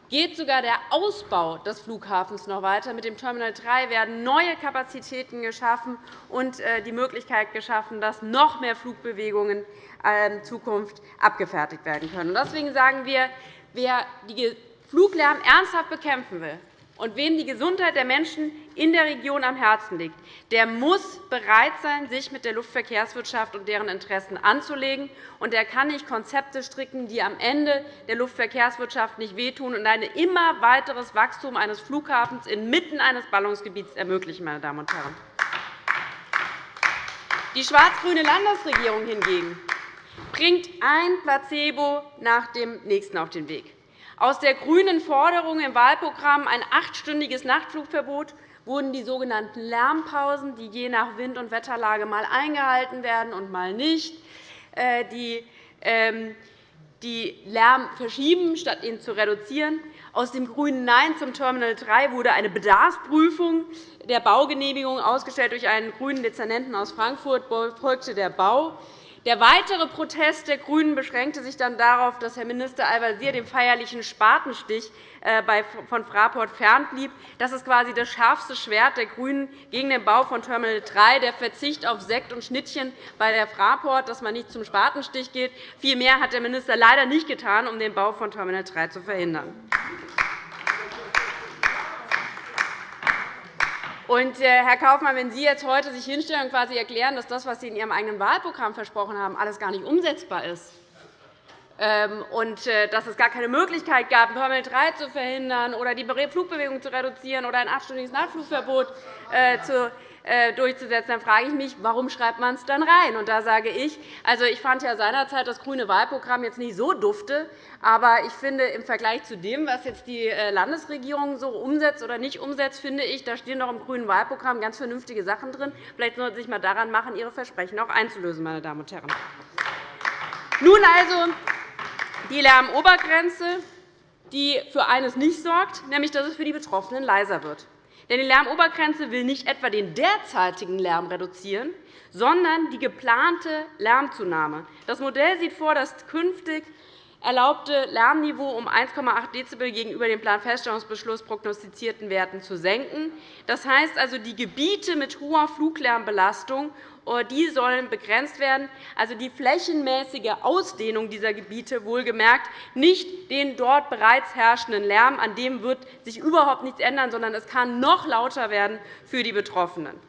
Speaker 5: geht sogar der Ausbau des Flughafens noch weiter. Mit dem Terminal 3 werden neue Kapazitäten geschaffen und äh, die Möglichkeit geschaffen, dass noch mehr Flugbewegungen in ähm, Zukunft abgefertigt werden können. Deswegen sagen wir, wer die Fluglärm ernsthaft bekämpfen will, und wem die Gesundheit der Menschen in der Region am Herzen liegt, der muss bereit sein, sich mit der Luftverkehrswirtschaft und deren Interessen anzulegen. Und er kann nicht Konzepte stricken, die am Ende der Luftverkehrswirtschaft nicht wehtun und ein immer weiteres Wachstum eines Flughafens inmitten eines Ballungsgebiets ermöglichen. Meine Damen und Herren. Die schwarz-grüne Landesregierung hingegen bringt ein Placebo nach dem nächsten auf den Weg. Aus der grünen Forderung im Wahlprogramm ein achtstündiges Nachtflugverbot wurden die sogenannten Lärmpausen, die je nach Wind- und Wetterlage mal eingehalten werden und mal nicht, äh, die ähm, die Lärm verschieben, statt ihn zu reduzieren. Aus dem grünen Nein zum Terminal 3 wurde eine Bedarfsprüfung der Baugenehmigung ausgestellt. Durch einen grünen Dezernenten aus Frankfurt folgte der Bau. Der weitere Protest der GRÜNEN beschränkte sich dann darauf, dass Herr Minister Al-Wazir dem feierlichen Spatenstich äh, von Fraport fernblieb. Das ist quasi das schärfste Schwert der GRÜNEN gegen den Bau von Terminal 3, der Verzicht auf Sekt und Schnittchen bei der Fraport, dass man nicht zum Spatenstich geht. Viel mehr hat der Minister leider nicht getan, um den Bau von Terminal 3 zu verhindern. Und, äh, Herr Kaufmann, wenn Sie jetzt heute sich hinstellen und quasi erklären, dass das, was Sie in Ihrem eigenen Wahlprogramm versprochen haben, alles gar nicht umsetzbar ist, und äh, dass es gar keine Möglichkeit gab, Terminal 3 zu verhindern oder die Flugbewegung zu reduzieren oder ein achtstündiges Nachtflugverbot äh, äh, durchzusetzen, dann frage ich mich, warum schreibt man es dann rein? Und da sage ich, also ich fand ja seinerzeit das grüne Wahlprogramm jetzt nicht so dufte, aber ich finde, im Vergleich zu dem, was jetzt die Landesregierung so umsetzt oder nicht umsetzt, finde ich, da stehen doch im grünen Wahlprogramm ganz vernünftige Sachen drin. Vielleicht sollten Sie sich einmal daran machen, Ihre Versprechen auch einzulösen, meine Damen und Herren. Nun also die Lärmobergrenze, die für eines nicht sorgt, nämlich dass es für die Betroffenen leiser wird. Denn die Lärmobergrenze will nicht etwa den derzeitigen Lärm reduzieren, sondern die geplante Lärmzunahme. Das Modell sieht vor, dass künftig erlaubte Lärmniveau um 1,8 Dezibel gegenüber dem Planfeststellungsbeschluss prognostizierten Werten zu senken. Das heißt also, die Gebiete mit hoher Fluglärmbelastung die sollen begrenzt werden, also die flächenmäßige Ausdehnung dieser Gebiete, wohlgemerkt, nicht den dort bereits herrschenden Lärm. An dem wird sich überhaupt nichts ändern, sondern es kann noch lauter werden für die Betroffenen.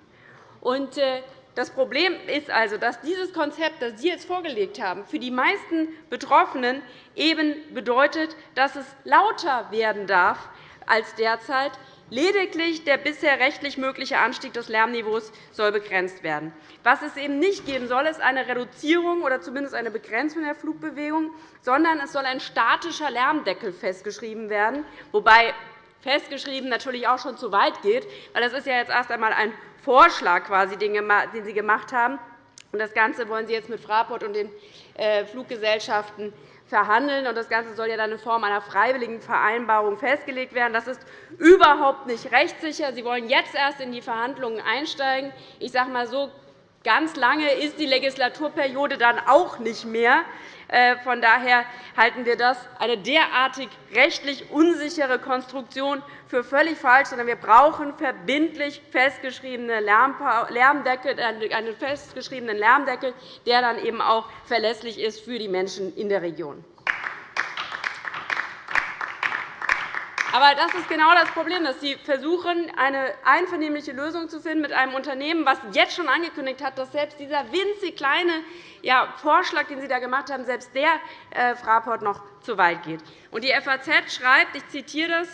Speaker 5: Äh, das Problem ist also, dass dieses Konzept, das Sie jetzt vorgelegt haben, für die meisten Betroffenen eben bedeutet, dass es lauter werden darf als derzeit. Lediglich der bisher rechtlich mögliche Anstieg des Lärmniveaus soll begrenzt werden. Was es eben nicht geben soll, ist eine Reduzierung oder zumindest eine Begrenzung der Flugbewegung, sondern es soll ein statischer Lärmdeckel festgeschrieben werden, wobei festgeschrieben natürlich auch schon zu weit geht, weil das ist ja jetzt erst einmal ein Vorschlag, quasi, den Sie gemacht haben. Das Ganze wollen Sie jetzt mit Fraport und den äh, Fluggesellschaften verhandeln. Das Ganze soll ja dann in Form einer freiwilligen Vereinbarung festgelegt werden. Das ist überhaupt nicht rechtssicher. Sie wollen jetzt erst in die Verhandlungen einsteigen. Ich sage mal so, ganz lange ist die Legislaturperiode dann auch nicht mehr. Äh, von daher halten wir das eine derartig rechtlich unsichere Konstruktion für völlig falsch, sondern wir brauchen verbindlich festgeschriebene Lärmdeckel, äh, einen festgeschriebenen Lärmdeckel, der dann eben auch verlässlich ist für die Menschen in der Region. Aber das ist genau das Problem, dass Sie versuchen, eine einvernehmliche Lösung zu finden mit einem Unternehmen, das jetzt schon angekündigt hat, dass selbst dieser winzig kleine Vorschlag, den Sie da gemacht haben, selbst der äh, Fraport noch zu weit geht. Die FAZ schreibt, ich zitiere das,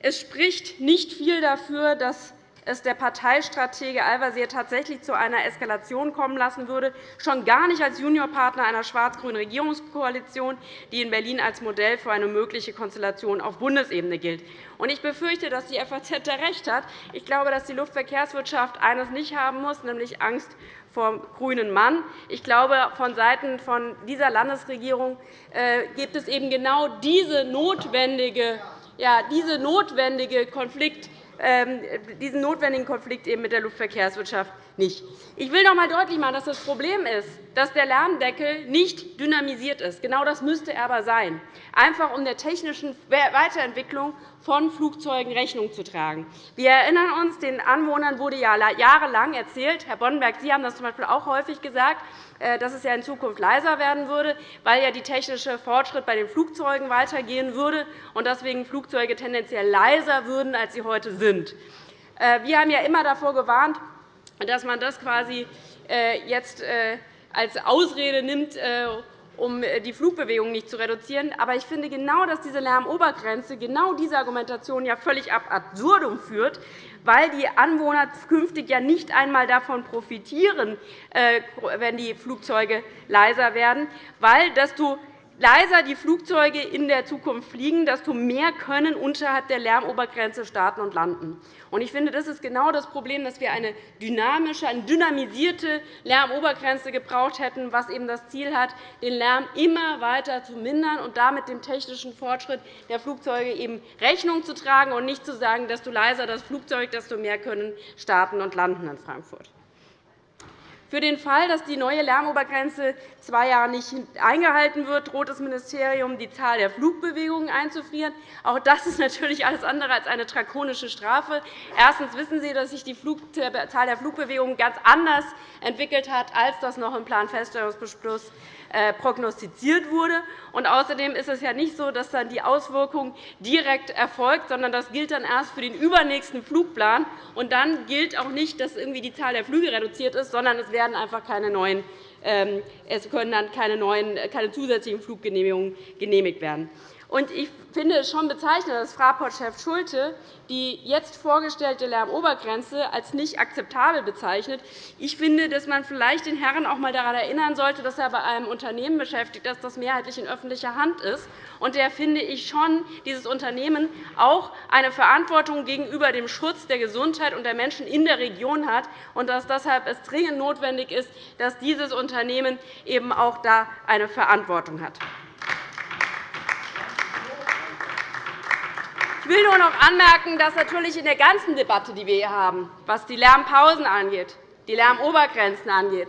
Speaker 5: es spricht nicht viel dafür, dass es der Parteistratege Al-Wazir tatsächlich zu einer Eskalation kommen lassen würde, schon gar nicht als Juniorpartner einer schwarz-grünen Regierungskoalition, die in Berlin als Modell für eine mögliche Konstellation auf Bundesebene gilt. Ich befürchte, dass die FAZ da recht hat. Ich glaube, dass die Luftverkehrswirtschaft eines nicht haben muss, nämlich Angst vor dem grünen Mann. Ich glaube, von Seiten dieser Landesregierung äh, gibt es eben genau diese notwendige, ja, diese notwendige Konflikt diesen notwendigen Konflikt mit der Luftverkehrswirtschaft nicht. Ich will noch einmal deutlich machen, dass das Problem ist, dass der Lärmdeckel nicht dynamisiert ist. Genau das müsste er aber sein, einfach um der technischen Weiterentwicklung von Flugzeugen Rechnung zu tragen. Wir erinnern uns, den Anwohnern wurde ja jahrelang erzählt, Herr Boddenberg, Sie haben das z. B. auch häufig gesagt, äh, dass es ja in Zukunft leiser werden würde, weil ja der technische Fortschritt bei den Flugzeugen weitergehen würde und deswegen Flugzeuge tendenziell leiser würden, als sie heute sind. Äh, wir haben ja immer davor gewarnt, dass man das quasi äh, jetzt als Ausrede nimmt, um die Flugbewegung nicht zu reduzieren. Aber ich finde genau, dass diese Lärmobergrenze genau diese Argumentation ja völlig ab absurdum führt, weil die Anwohner künftig ja nicht einmal davon profitieren, äh, wenn die Flugzeuge leiser werden, weil desto leiser die Flugzeuge in der Zukunft fliegen, desto mehr können unterhalb der Lärmobergrenze starten und landen. Ich finde, das ist genau das Problem, dass wir eine dynamische, eine dynamisierte Lärmobergrenze gebraucht hätten, was eben das Ziel hat, den Lärm immer weiter zu mindern und damit dem technischen Fortschritt der Flugzeuge eben Rechnung zu tragen und nicht zu sagen, desto leiser das Flugzeug, desto mehr können starten und landen in Frankfurt. Für den Fall, dass die neue Lärmobergrenze zwei Jahre nicht eingehalten wird, droht das Ministerium, die Zahl der Flugbewegungen einzufrieren. Auch das ist natürlich alles andere als eine drakonische Strafe. Erstens wissen Sie, dass sich die Zahl der Flugbewegungen ganz anders entwickelt hat, als das noch im Planfeststellungsbeschluss prognostiziert wurde. Und außerdem ist es ja nicht so, dass dann die Auswirkung direkt erfolgt, sondern das gilt dann erst für den übernächsten Flugplan. Und dann gilt auch nicht, dass irgendwie die Zahl der Flüge reduziert ist, sondern es werden einfach keine neuen ähm, es können dann keine, neuen, keine zusätzlichen Fluggenehmigungen genehmigt werden. Ich finde es schon bezeichnend, dass Fraport-Chef Schulte die jetzt vorgestellte Lärmobergrenze als nicht akzeptabel bezeichnet. Ich finde, dass man vielleicht den Herren auch einmal daran erinnern sollte, dass er bei einem Unternehmen beschäftigt ist, das mehrheitlich in öffentlicher Hand ist. Und der finde ich schon, dieses Unternehmen auch eine Verantwortung gegenüber dem Schutz der Gesundheit und der Menschen in der Region hat und dass deshalb es dringend notwendig ist, dass dieses Unternehmen eben auch da eine Verantwortung hat. Ich will nur noch anmerken, dass natürlich in der ganzen Debatte, die wir hier haben, was die Lärmpausen angeht, die Lärmobergrenzen angeht,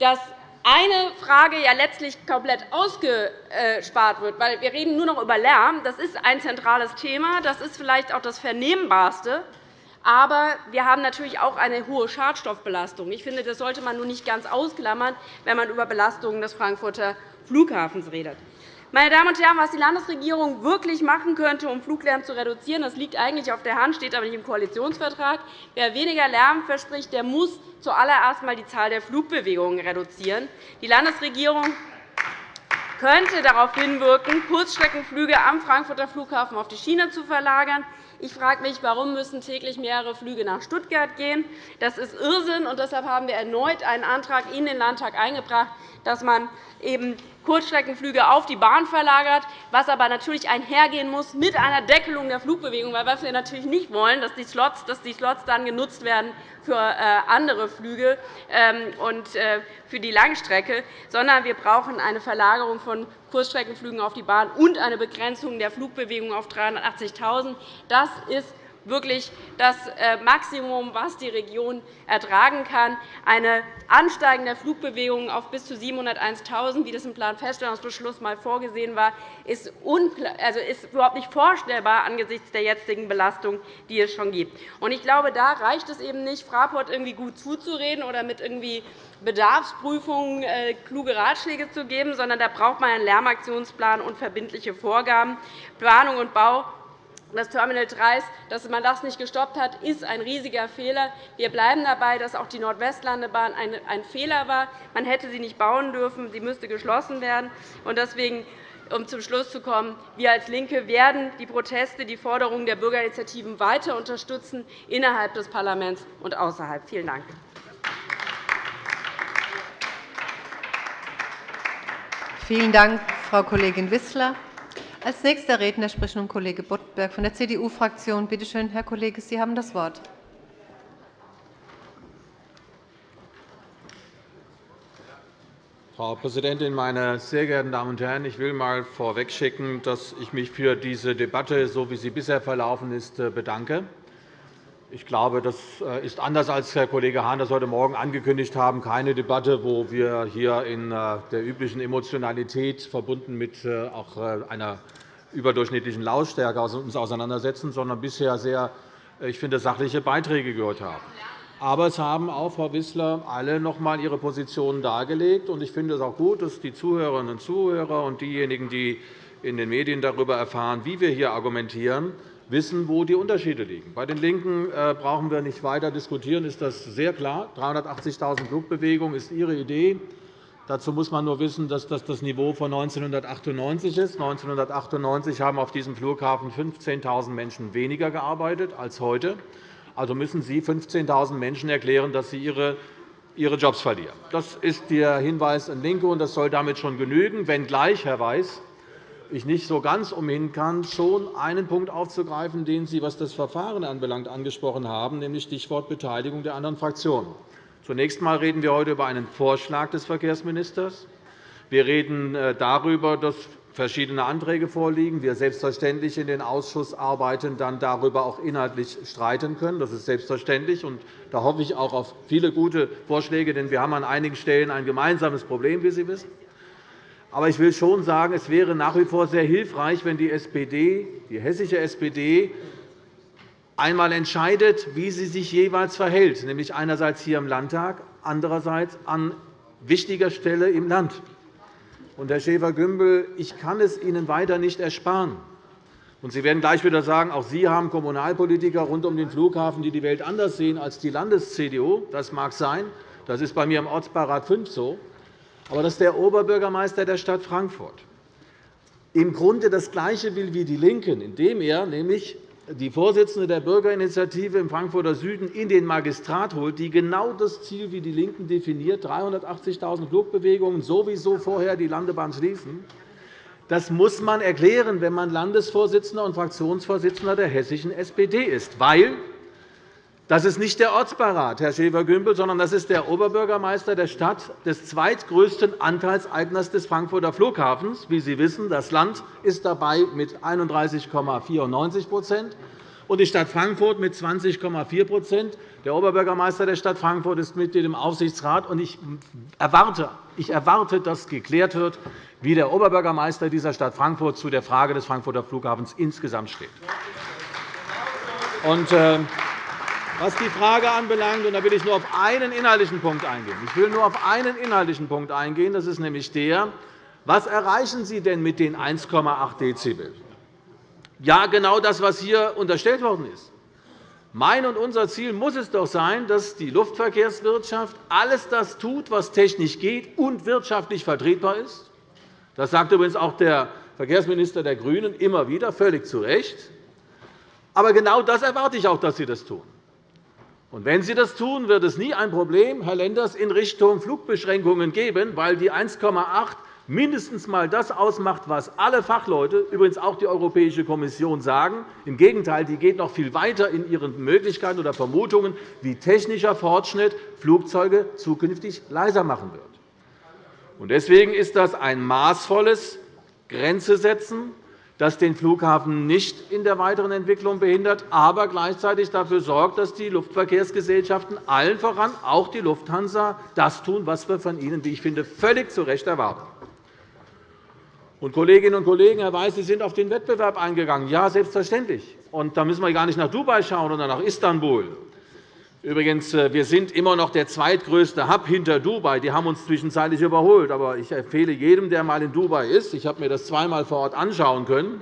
Speaker 5: dass eine Frage ja letztlich komplett ausgespart wird. Weil wir reden nur noch über Lärm. Das ist ein zentrales Thema. Das ist vielleicht auch das Vernehmbarste. Aber wir haben natürlich auch eine hohe Schadstoffbelastung. Ich finde, das sollte man nun nicht ganz ausklammern, wenn man über Belastungen des Frankfurter Flughafens redet. Meine Damen und Herren, was die Landesregierung wirklich machen könnte, um Fluglärm zu reduzieren, das liegt eigentlich auf der Hand, steht aber nicht im Koalitionsvertrag. Wer weniger Lärm verspricht, der muss zuallererst einmal die Zahl der Flugbewegungen reduzieren. Die Landesregierung könnte darauf hinwirken, Kurzstreckenflüge am Frankfurter Flughafen auf die Schiene zu verlagern. Ich frage mich, warum müssen täglich mehrere Flüge nach Stuttgart gehen. Das ist Irrsinn, und deshalb haben wir erneut einen Antrag in den Landtag eingebracht, dass man eben Kurzstreckenflüge auf die Bahn verlagert, was aber natürlich einhergehen muss mit einer Deckelung der Flugbewegung, weil was wir natürlich nicht wollen, dass die Slots, dass die Slots dann genutzt werden für äh, andere Flüge ähm, und äh, für die Langstrecke, sondern wir brauchen eine Verlagerung von Kurzstreckenflügen auf die Bahn und eine Begrenzung der Flugbewegung auf 380.000. Das ist wirklich das äh, Maximum, was die Region ertragen kann. Eine ansteigende Flugbewegung auf bis zu 701.000, wie das im Planfeststellungsbeschluss einmal vorgesehen war, ist, also ist überhaupt nicht vorstellbar angesichts der jetzigen Belastung, die es schon gibt. Ich glaube, da reicht es eben nicht, Fraport irgendwie gut zuzureden oder mit irgendwie Bedarfsprüfungen äh, kluge Ratschläge zu geben, sondern da braucht man einen Lärmaktionsplan und verbindliche Vorgaben. Planung und Bau das Terminal 3, dass man das nicht gestoppt hat, ist ein riesiger Fehler. Wir bleiben dabei, dass auch die Nordwestlandebahn ein Fehler war. Man hätte sie nicht bauen dürfen. Sie müsste geschlossen werden. Deswegen um zum Schluss zu kommen, wir als LINKE werden die Proteste, die Forderungen der Bürgerinitiativen weiter unterstützen, innerhalb des Parlaments und außerhalb. Vielen Dank.
Speaker 1: Vielen Dank, Frau Kollegin Wissler. Als nächster Redner spricht nun Kollege Boddenberg von der CDU-Fraktion. Bitte schön, Herr Kollege, Sie haben das Wort.
Speaker 6: Frau Präsidentin, meine sehr geehrten Damen und Herren! Ich will einmal vorwegschicken, dass ich mich für diese Debatte, so wie sie bisher verlaufen ist, bedanke. Ich glaube, das äh, ist anders, als Herr Kollege Hahn das heute Morgen angekündigt haben, keine Debatte, wo wir hier in äh, der üblichen Emotionalität verbunden mit äh, auch einer überdurchschnittlichen Lautstärke uns auseinandersetzen, sondern bisher sehr, ich finde, sachliche Beiträge gehört haben. Aber es haben auch, Frau Wissler, alle noch einmal ihre Positionen dargelegt. Ich finde es auch gut, dass die Zuhörerinnen und Zuhörer und diejenigen, die in den Medien darüber erfahren, wie wir hier argumentieren, wissen, wo die Unterschiede liegen. Bei den LINKEN äh, brauchen wir nicht weiter diskutieren, ist das sehr klar. 380.000 Flugbewegungen ist Ihre Idee. Dazu muss man nur wissen, dass das das Niveau von 1998 ist. 1998 haben auf diesem Flughafen 15.000 Menschen weniger gearbeitet als heute. Also müssen Sie 15.000 Menschen erklären, dass sie ihre ihre Jobs verlieren. Das ist der Hinweis an LINKE, und das soll damit schon genügen, wenngleich, Herr Weiß, ich nicht so ganz umhin kann, schon einen Punkt aufzugreifen, den Sie, was das Verfahren anbelangt, angesprochen haben, nämlich Stichwort Beteiligung der anderen Fraktionen. Zunächst einmal reden wir heute über einen Vorschlag des Verkehrsministers. Wir reden äh, darüber, dass verschiedene Anträge vorliegen. Wir selbstverständlich in den Ausschussarbeiten dann darüber auch inhaltlich streiten können. Das ist selbstverständlich. Und da hoffe ich auch auf viele gute Vorschläge, denn wir haben an einigen Stellen ein gemeinsames Problem, wie Sie wissen. Aber ich will schon sagen, es wäre nach wie vor sehr hilfreich, wenn die SPD, die hessische SPD, einmal entscheidet, wie sie sich jeweils verhält, nämlich einerseits hier im Landtag, andererseits an wichtiger Stelle im Land. Und, Herr Schäfer-Gümbel, ich kann es Ihnen weiter nicht ersparen. Und Sie werden gleich wieder sagen, auch Sie haben Kommunalpolitiker rund um den Flughafen, die die Welt anders sehen als die Landes-CDU. Das mag sein. Das ist bei mir im Ortsbeirat 5 so. Aber das ist der Oberbürgermeister der Stadt Frankfurt. Im Grunde das Gleiche will wie die LINKEN, indem er nämlich die Vorsitzende der Bürgerinitiative im Frankfurter Süden in den Magistrat holt, die genau das Ziel wie die LINKEN definiert, 380.000 Flugbewegungen, sowieso vorher die Landebahn schließen. Das muss man erklären, wenn man Landesvorsitzender und Fraktionsvorsitzender der hessischen SPD ist, weil das ist nicht der Ortsbeirat, Herr Schäfer-Gümbel, sondern das ist der Oberbürgermeister der Stadt, des zweitgrößten Anteilseigners des Frankfurter Flughafens. Wie Sie wissen, das Land ist dabei mit 31,94% und die Stadt Frankfurt mit 20,4% Der Oberbürgermeister der Stadt Frankfurt ist Mitglied im Aufsichtsrat. Ich erwarte, ich erwarte, dass geklärt wird, wie der Oberbürgermeister dieser Stadt Frankfurt zu der Frage des Frankfurter Flughafens insgesamt steht. Und, äh, was die Frage anbelangt, und da will ich nur auf einen inhaltlichen Punkt eingehen. Ich will nur auf einen inhaltlichen Punkt eingehen. Das ist nämlich der, was erreichen Sie denn mit den 1,8 Dezibel? Ja, genau das, was hier unterstellt worden ist. Mein und unser Ziel muss es doch sein, dass die Luftverkehrswirtschaft alles das tut, was technisch geht und wirtschaftlich vertretbar ist. Das sagt übrigens auch der Verkehrsminister der GRÜNEN immer wieder, völlig zu Recht. Aber genau das erwarte ich auch, dass Sie das tun. Wenn Sie das tun, wird es nie ein Problem, Herr Lenders, in Richtung Flugbeschränkungen geben, weil die 1,8 mindestens einmal das ausmacht, was alle Fachleute, übrigens auch die Europäische Kommission, sagen. Im Gegenteil, die geht noch viel weiter in ihren Möglichkeiten oder Vermutungen, wie technischer Fortschritt Flugzeuge zukünftig leiser machen wird. Deswegen ist das ein maßvolles Grenze setzen das den Flughafen nicht in der weiteren Entwicklung behindert, aber gleichzeitig dafür sorgt, dass die Luftverkehrsgesellschaften, allen voran auch die Lufthansa, das tun, was wir von ihnen, wie ich finde, völlig zu Recht erwarten. Und Kolleginnen und Kollegen, Herr Weiß, Sie sind auf den Wettbewerb eingegangen. Ja, selbstverständlich. Und da müssen wir gar nicht nach Dubai schauen oder nach Istanbul. Übrigens, äh, wir sind immer noch der zweitgrößte Hub hinter Dubai. Die haben uns zwischenzeitlich überholt. Aber ich empfehle jedem, der einmal in Dubai ist, ich habe mir das zweimal vor Ort anschauen können,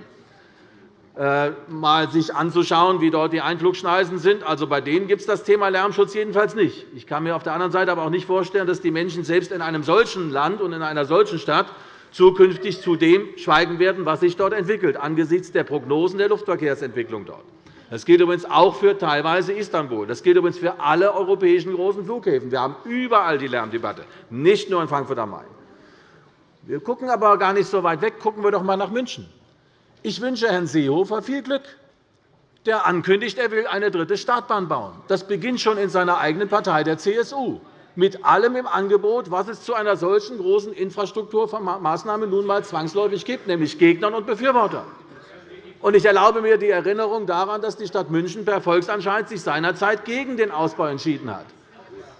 Speaker 6: äh, mal sich anzuschauen, wie dort die Einflugschneisen sind. Also, bei denen gibt es das Thema Lärmschutz jedenfalls nicht. Ich kann mir auf der anderen Seite aber auch nicht vorstellen, dass die Menschen selbst in einem solchen Land und in einer solchen Stadt zukünftig zu dem schweigen werden, was sich dort entwickelt, angesichts der Prognosen der Luftverkehrsentwicklung dort. Das gilt übrigens auch für teilweise Istanbul. Das gilt übrigens für alle europäischen großen Flughäfen. Wir haben überall die Lärmdebatte, nicht nur in Frankfurt am Main. Wir gucken aber gar nicht so weit weg. Gucken wir doch einmal nach München. Ich wünsche Herrn Seehofer viel Glück, der ankündigt, er will eine dritte Startbahn bauen. Das beginnt schon in seiner eigenen Partei, der CSU, mit allem im Angebot, was es zu einer solchen großen Infrastrukturmaßnahme nun einmal zwangsläufig gibt, nämlich Gegnern und Befürwortern. Ich erlaube mir die Erinnerung daran, dass die Stadt München per Volksentscheid sich seinerzeit gegen den Ausbau entschieden hat.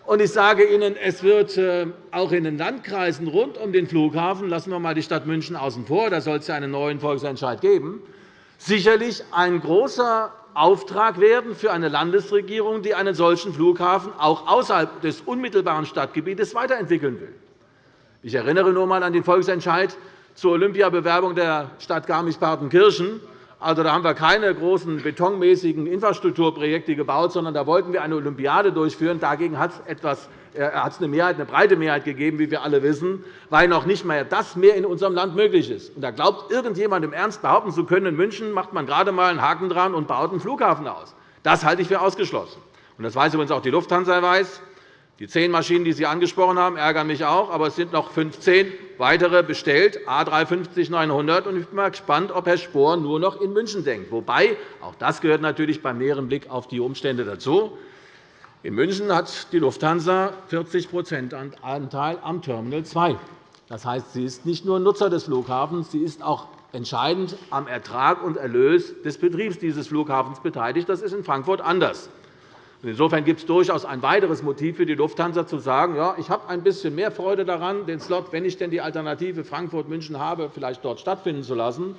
Speaker 6: Und ich sage Ihnen, es wird äh, auch in den Landkreisen rund um den Flughafen – lassen wir einmal die Stadt München außen vor, da soll es einen neuen Volksentscheid geben – sicherlich ein großer Auftrag werden für eine Landesregierung, die einen solchen Flughafen auch außerhalb des unmittelbaren Stadtgebietes weiterentwickeln will. Ich erinnere nur einmal an den Volksentscheid zur Olympiabewerbung der Stadt Garmisch-Partenkirchen. Also, da haben wir keine großen betonmäßigen Infrastrukturprojekte gebaut, sondern da wollten wir eine Olympiade durchführen. Dagegen hat es etwas äh, hat es eine, Mehrheit, eine breite Mehrheit gegeben, wie wir alle wissen, weil noch nicht mehr das mehr in unserem Land möglich ist. Und da glaubt irgendjemand im Ernst behaupten zu können, in München macht man gerade einmal einen Haken dran und baut einen Flughafen aus. Das halte ich für ausgeschlossen. Und das weiß übrigens auch die Lufthansa. Weiß. Die zehn Maschinen, die Sie angesprochen haben, ärgern mich auch, aber es sind noch 15 weitere bestellt, A350-900. Ich bin mal gespannt, ob Herr Spohr nur noch in München denkt. Wobei, auch das gehört natürlich beim näheren Blick auf die Umstände dazu. In München hat die Lufthansa 40 Anteil am Terminal 2. Das heißt, sie ist nicht nur Nutzer des Flughafens, sie ist auch entscheidend am Ertrag und Erlös des Betriebs dieses Flughafens beteiligt. Das ist in Frankfurt anders. Insofern gibt es durchaus ein weiteres Motiv für die Lufthansa, zu sagen, ja, ich habe ein bisschen mehr Freude daran, den Slot, wenn ich denn die Alternative Frankfurt-München habe, vielleicht dort stattfinden zu lassen.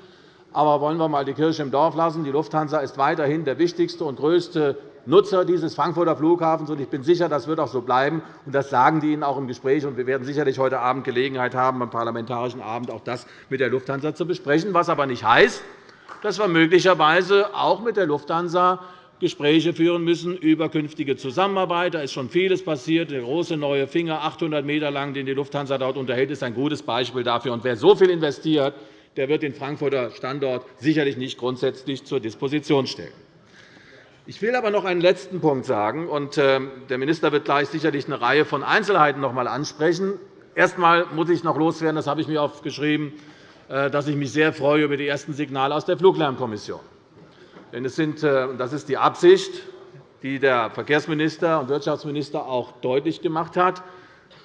Speaker 6: Aber wollen wir einmal die Kirche im Dorf lassen. Die Lufthansa ist weiterhin der wichtigste und größte Nutzer dieses Frankfurter Flughafens. Ich bin sicher, das wird auch so bleiben. Das sagen die Ihnen auch im Gespräch. Wir werden sicherlich heute Abend Gelegenheit haben, beim Parlamentarischen Abend auch das mit der Lufthansa zu besprechen, was aber nicht heißt, dass wir möglicherweise auch mit der Lufthansa Gespräche führen müssen über künftige Zusammenarbeit. Da ist schon vieles passiert. Der große neue Finger, 800 m lang, den die Lufthansa dort unterhält, ist ein gutes Beispiel dafür. Und wer so viel investiert, der wird den Frankfurter Standort sicherlich nicht grundsätzlich zur Disposition stellen. Ich will aber noch einen letzten Punkt sagen. Und äh, der Minister wird gleich sicherlich eine Reihe von Einzelheiten noch einmal ansprechen. Erst einmal muss ich noch loswerden, das habe ich mir aufgeschrieben, äh, dass ich mich sehr freue über die ersten Signale aus der Fluglärmkommission. Denn es sind, äh, das ist die Absicht, die der Verkehrsminister und Wirtschaftsminister auch deutlich gemacht hat.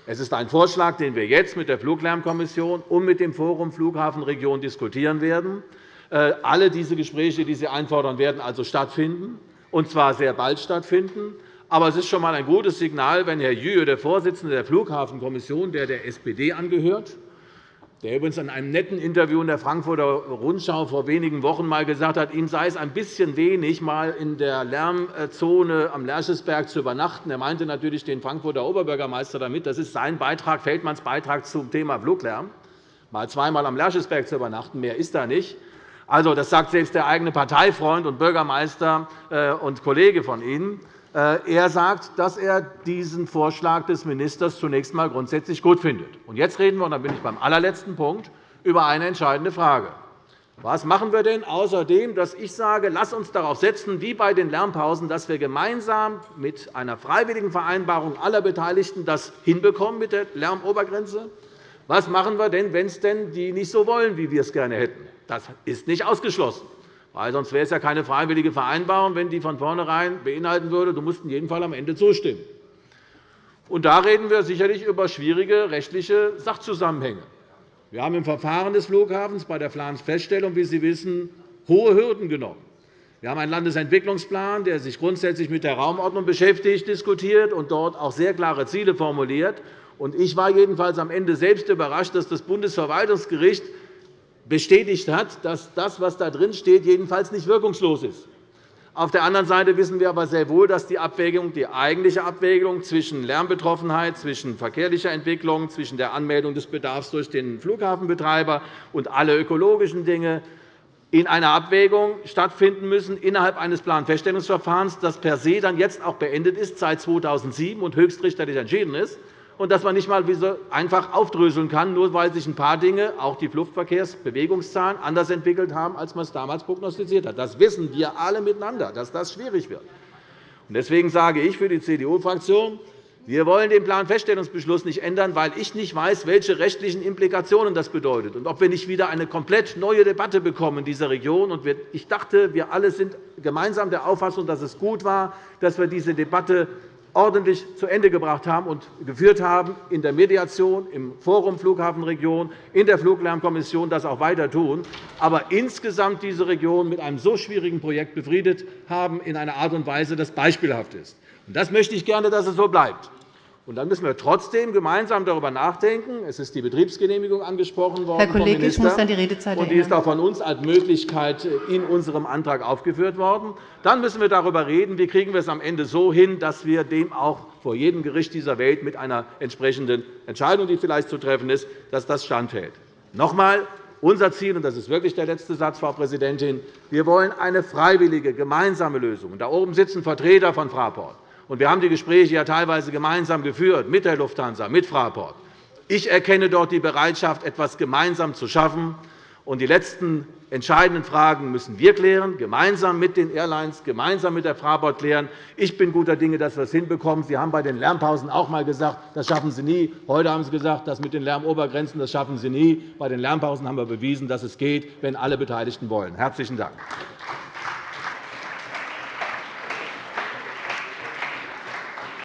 Speaker 6: Es ist ein Vorschlag, den wir jetzt mit der Fluglärmkommission und mit dem Forum Flughafenregion diskutieren werden. Äh, alle diese Gespräche, die Sie einfordern, werden also stattfinden, und zwar sehr bald stattfinden. Aber es ist schon einmal ein gutes Signal, wenn Herr Jühe, der Vorsitzende der Flughafenkommission, der der SPD angehört, der übrigens in einem netten Interview in der Frankfurter Rundschau vor wenigen Wochen einmal gesagt hat, ihm sei es ein bisschen wenig, mal in der Lärmzone am Lerchesberg zu übernachten. Er meinte natürlich den Frankfurter Oberbürgermeister damit. Das ist sein Beitrag, Feldmanns Beitrag zum Thema Fluglärm. Mal zweimal am Lerchesberg zu übernachten, mehr ist da nicht. Also, das sagt selbst der eigene Parteifreund und Bürgermeister äh, und Kollege von Ihnen. Äh, er sagt, dass er diesen Vorschlag des Ministers zunächst einmal grundsätzlich gut findet. Jetzt reden wir, und dann bin ich beim allerletzten Punkt, über eine entscheidende Frage. Was machen wir denn außerdem, dass ich sage, lass uns darauf setzen, wie bei den Lärmpausen, dass wir gemeinsam mit einer freiwilligen Vereinbarung aller Beteiligten das hinbekommen mit der Lärmobergrenze? Was machen wir denn, wenn es denn die nicht so wollen, wie wir es gerne hätten? Das ist nicht ausgeschlossen. Weil sonst wäre es ja keine freiwillige Vereinbarung, wenn die von vornherein beinhalten würde, du musst in jedem Fall am Ende zustimmen. Und da reden wir sicherlich über schwierige rechtliche Sachzusammenhänge. Wir haben im Verfahren des Flughafens bei der Planfeststellung, wie Sie wissen, hohe Hürden genommen. Wir haben einen Landesentwicklungsplan, der sich grundsätzlich mit der Raumordnung beschäftigt, diskutiert und dort auch sehr klare Ziele formuliert. Ich war jedenfalls am Ende selbst überrascht, dass das Bundesverwaltungsgericht bestätigt hat, dass das, was da drin steht, jedenfalls nicht wirkungslos ist. Auf der anderen Seite wissen wir aber sehr wohl, dass die, Abwägung, die eigentliche Abwägung zwischen Lärmbetroffenheit, zwischen verkehrlicher Entwicklung, zwischen der Anmeldung des Bedarfs durch den Flughafenbetreiber und alle ökologischen Dinge in einer Abwägung stattfinden müssen innerhalb eines Planfeststellungsverfahrens, das per se dann jetzt auch beendet ist, seit 2007 und höchstrichterlich entschieden ist und dass man nicht einmal einfach aufdröseln kann, nur weil sich ein paar Dinge, auch die Luftverkehrsbewegungszahlen, anders entwickelt haben, als man es damals prognostiziert hat. Das wissen wir alle miteinander, dass das schwierig wird. Deswegen sage ich für die CDU-Fraktion, wir wollen den Planfeststellungsbeschluss nicht ändern, weil ich nicht weiß, welche rechtlichen Implikationen das bedeutet und ob wir nicht wieder eine komplett neue Debatte bekommen in dieser Region. Ich dachte, wir alle sind gemeinsam der Auffassung, dass es gut war, dass wir diese Debatte ordentlich zu Ende gebracht haben und geführt haben in der Mediation, im Forum Flughafenregion, in der Fluglärmkommission das auch weiter tun, aber insgesamt diese Region mit einem so schwierigen Projekt befriedet haben in einer Art und Weise, das beispielhaft ist. Das möchte ich gerne, dass es so bleibt. Und dann müssen wir trotzdem gemeinsam darüber nachdenken. Es ist die Betriebsgenehmigung angesprochen worden.
Speaker 1: Herr Kollege, ich muss an die Redezeit
Speaker 6: und Die ist auch von uns als Möglichkeit in unserem Antrag aufgeführt worden. Dann müssen wir darüber reden, wie kriegen wir es am Ende so hin, dass wir dem auch vor jedem Gericht dieser Welt mit einer entsprechenden Entscheidung, die vielleicht zu treffen ist, dass das standhält. Noch einmal, unser Ziel, und das ist wirklich der letzte Satz, Frau Präsidentin, wir wollen eine freiwillige, gemeinsame Lösung. Da oben sitzen Vertreter von Fraport. Wir haben die Gespräche ja teilweise gemeinsam geführt mit der Lufthansa, mit Fraport. Ich erkenne dort die Bereitschaft, etwas gemeinsam zu schaffen. Die letzten entscheidenden Fragen müssen wir klären, gemeinsam mit den Airlines, gemeinsam mit der Fraport klären. Ich bin guter Dinge, dass wir es hinbekommen. Sie haben bei den Lärmpausen auch einmal gesagt, das schaffen Sie nie. Heute haben Sie gesagt, das mit den Lärmobergrenzen das schaffen Sie nie. Bei den Lärmpausen haben wir bewiesen, dass es geht, wenn alle Beteiligten wollen. – Herzlichen Dank.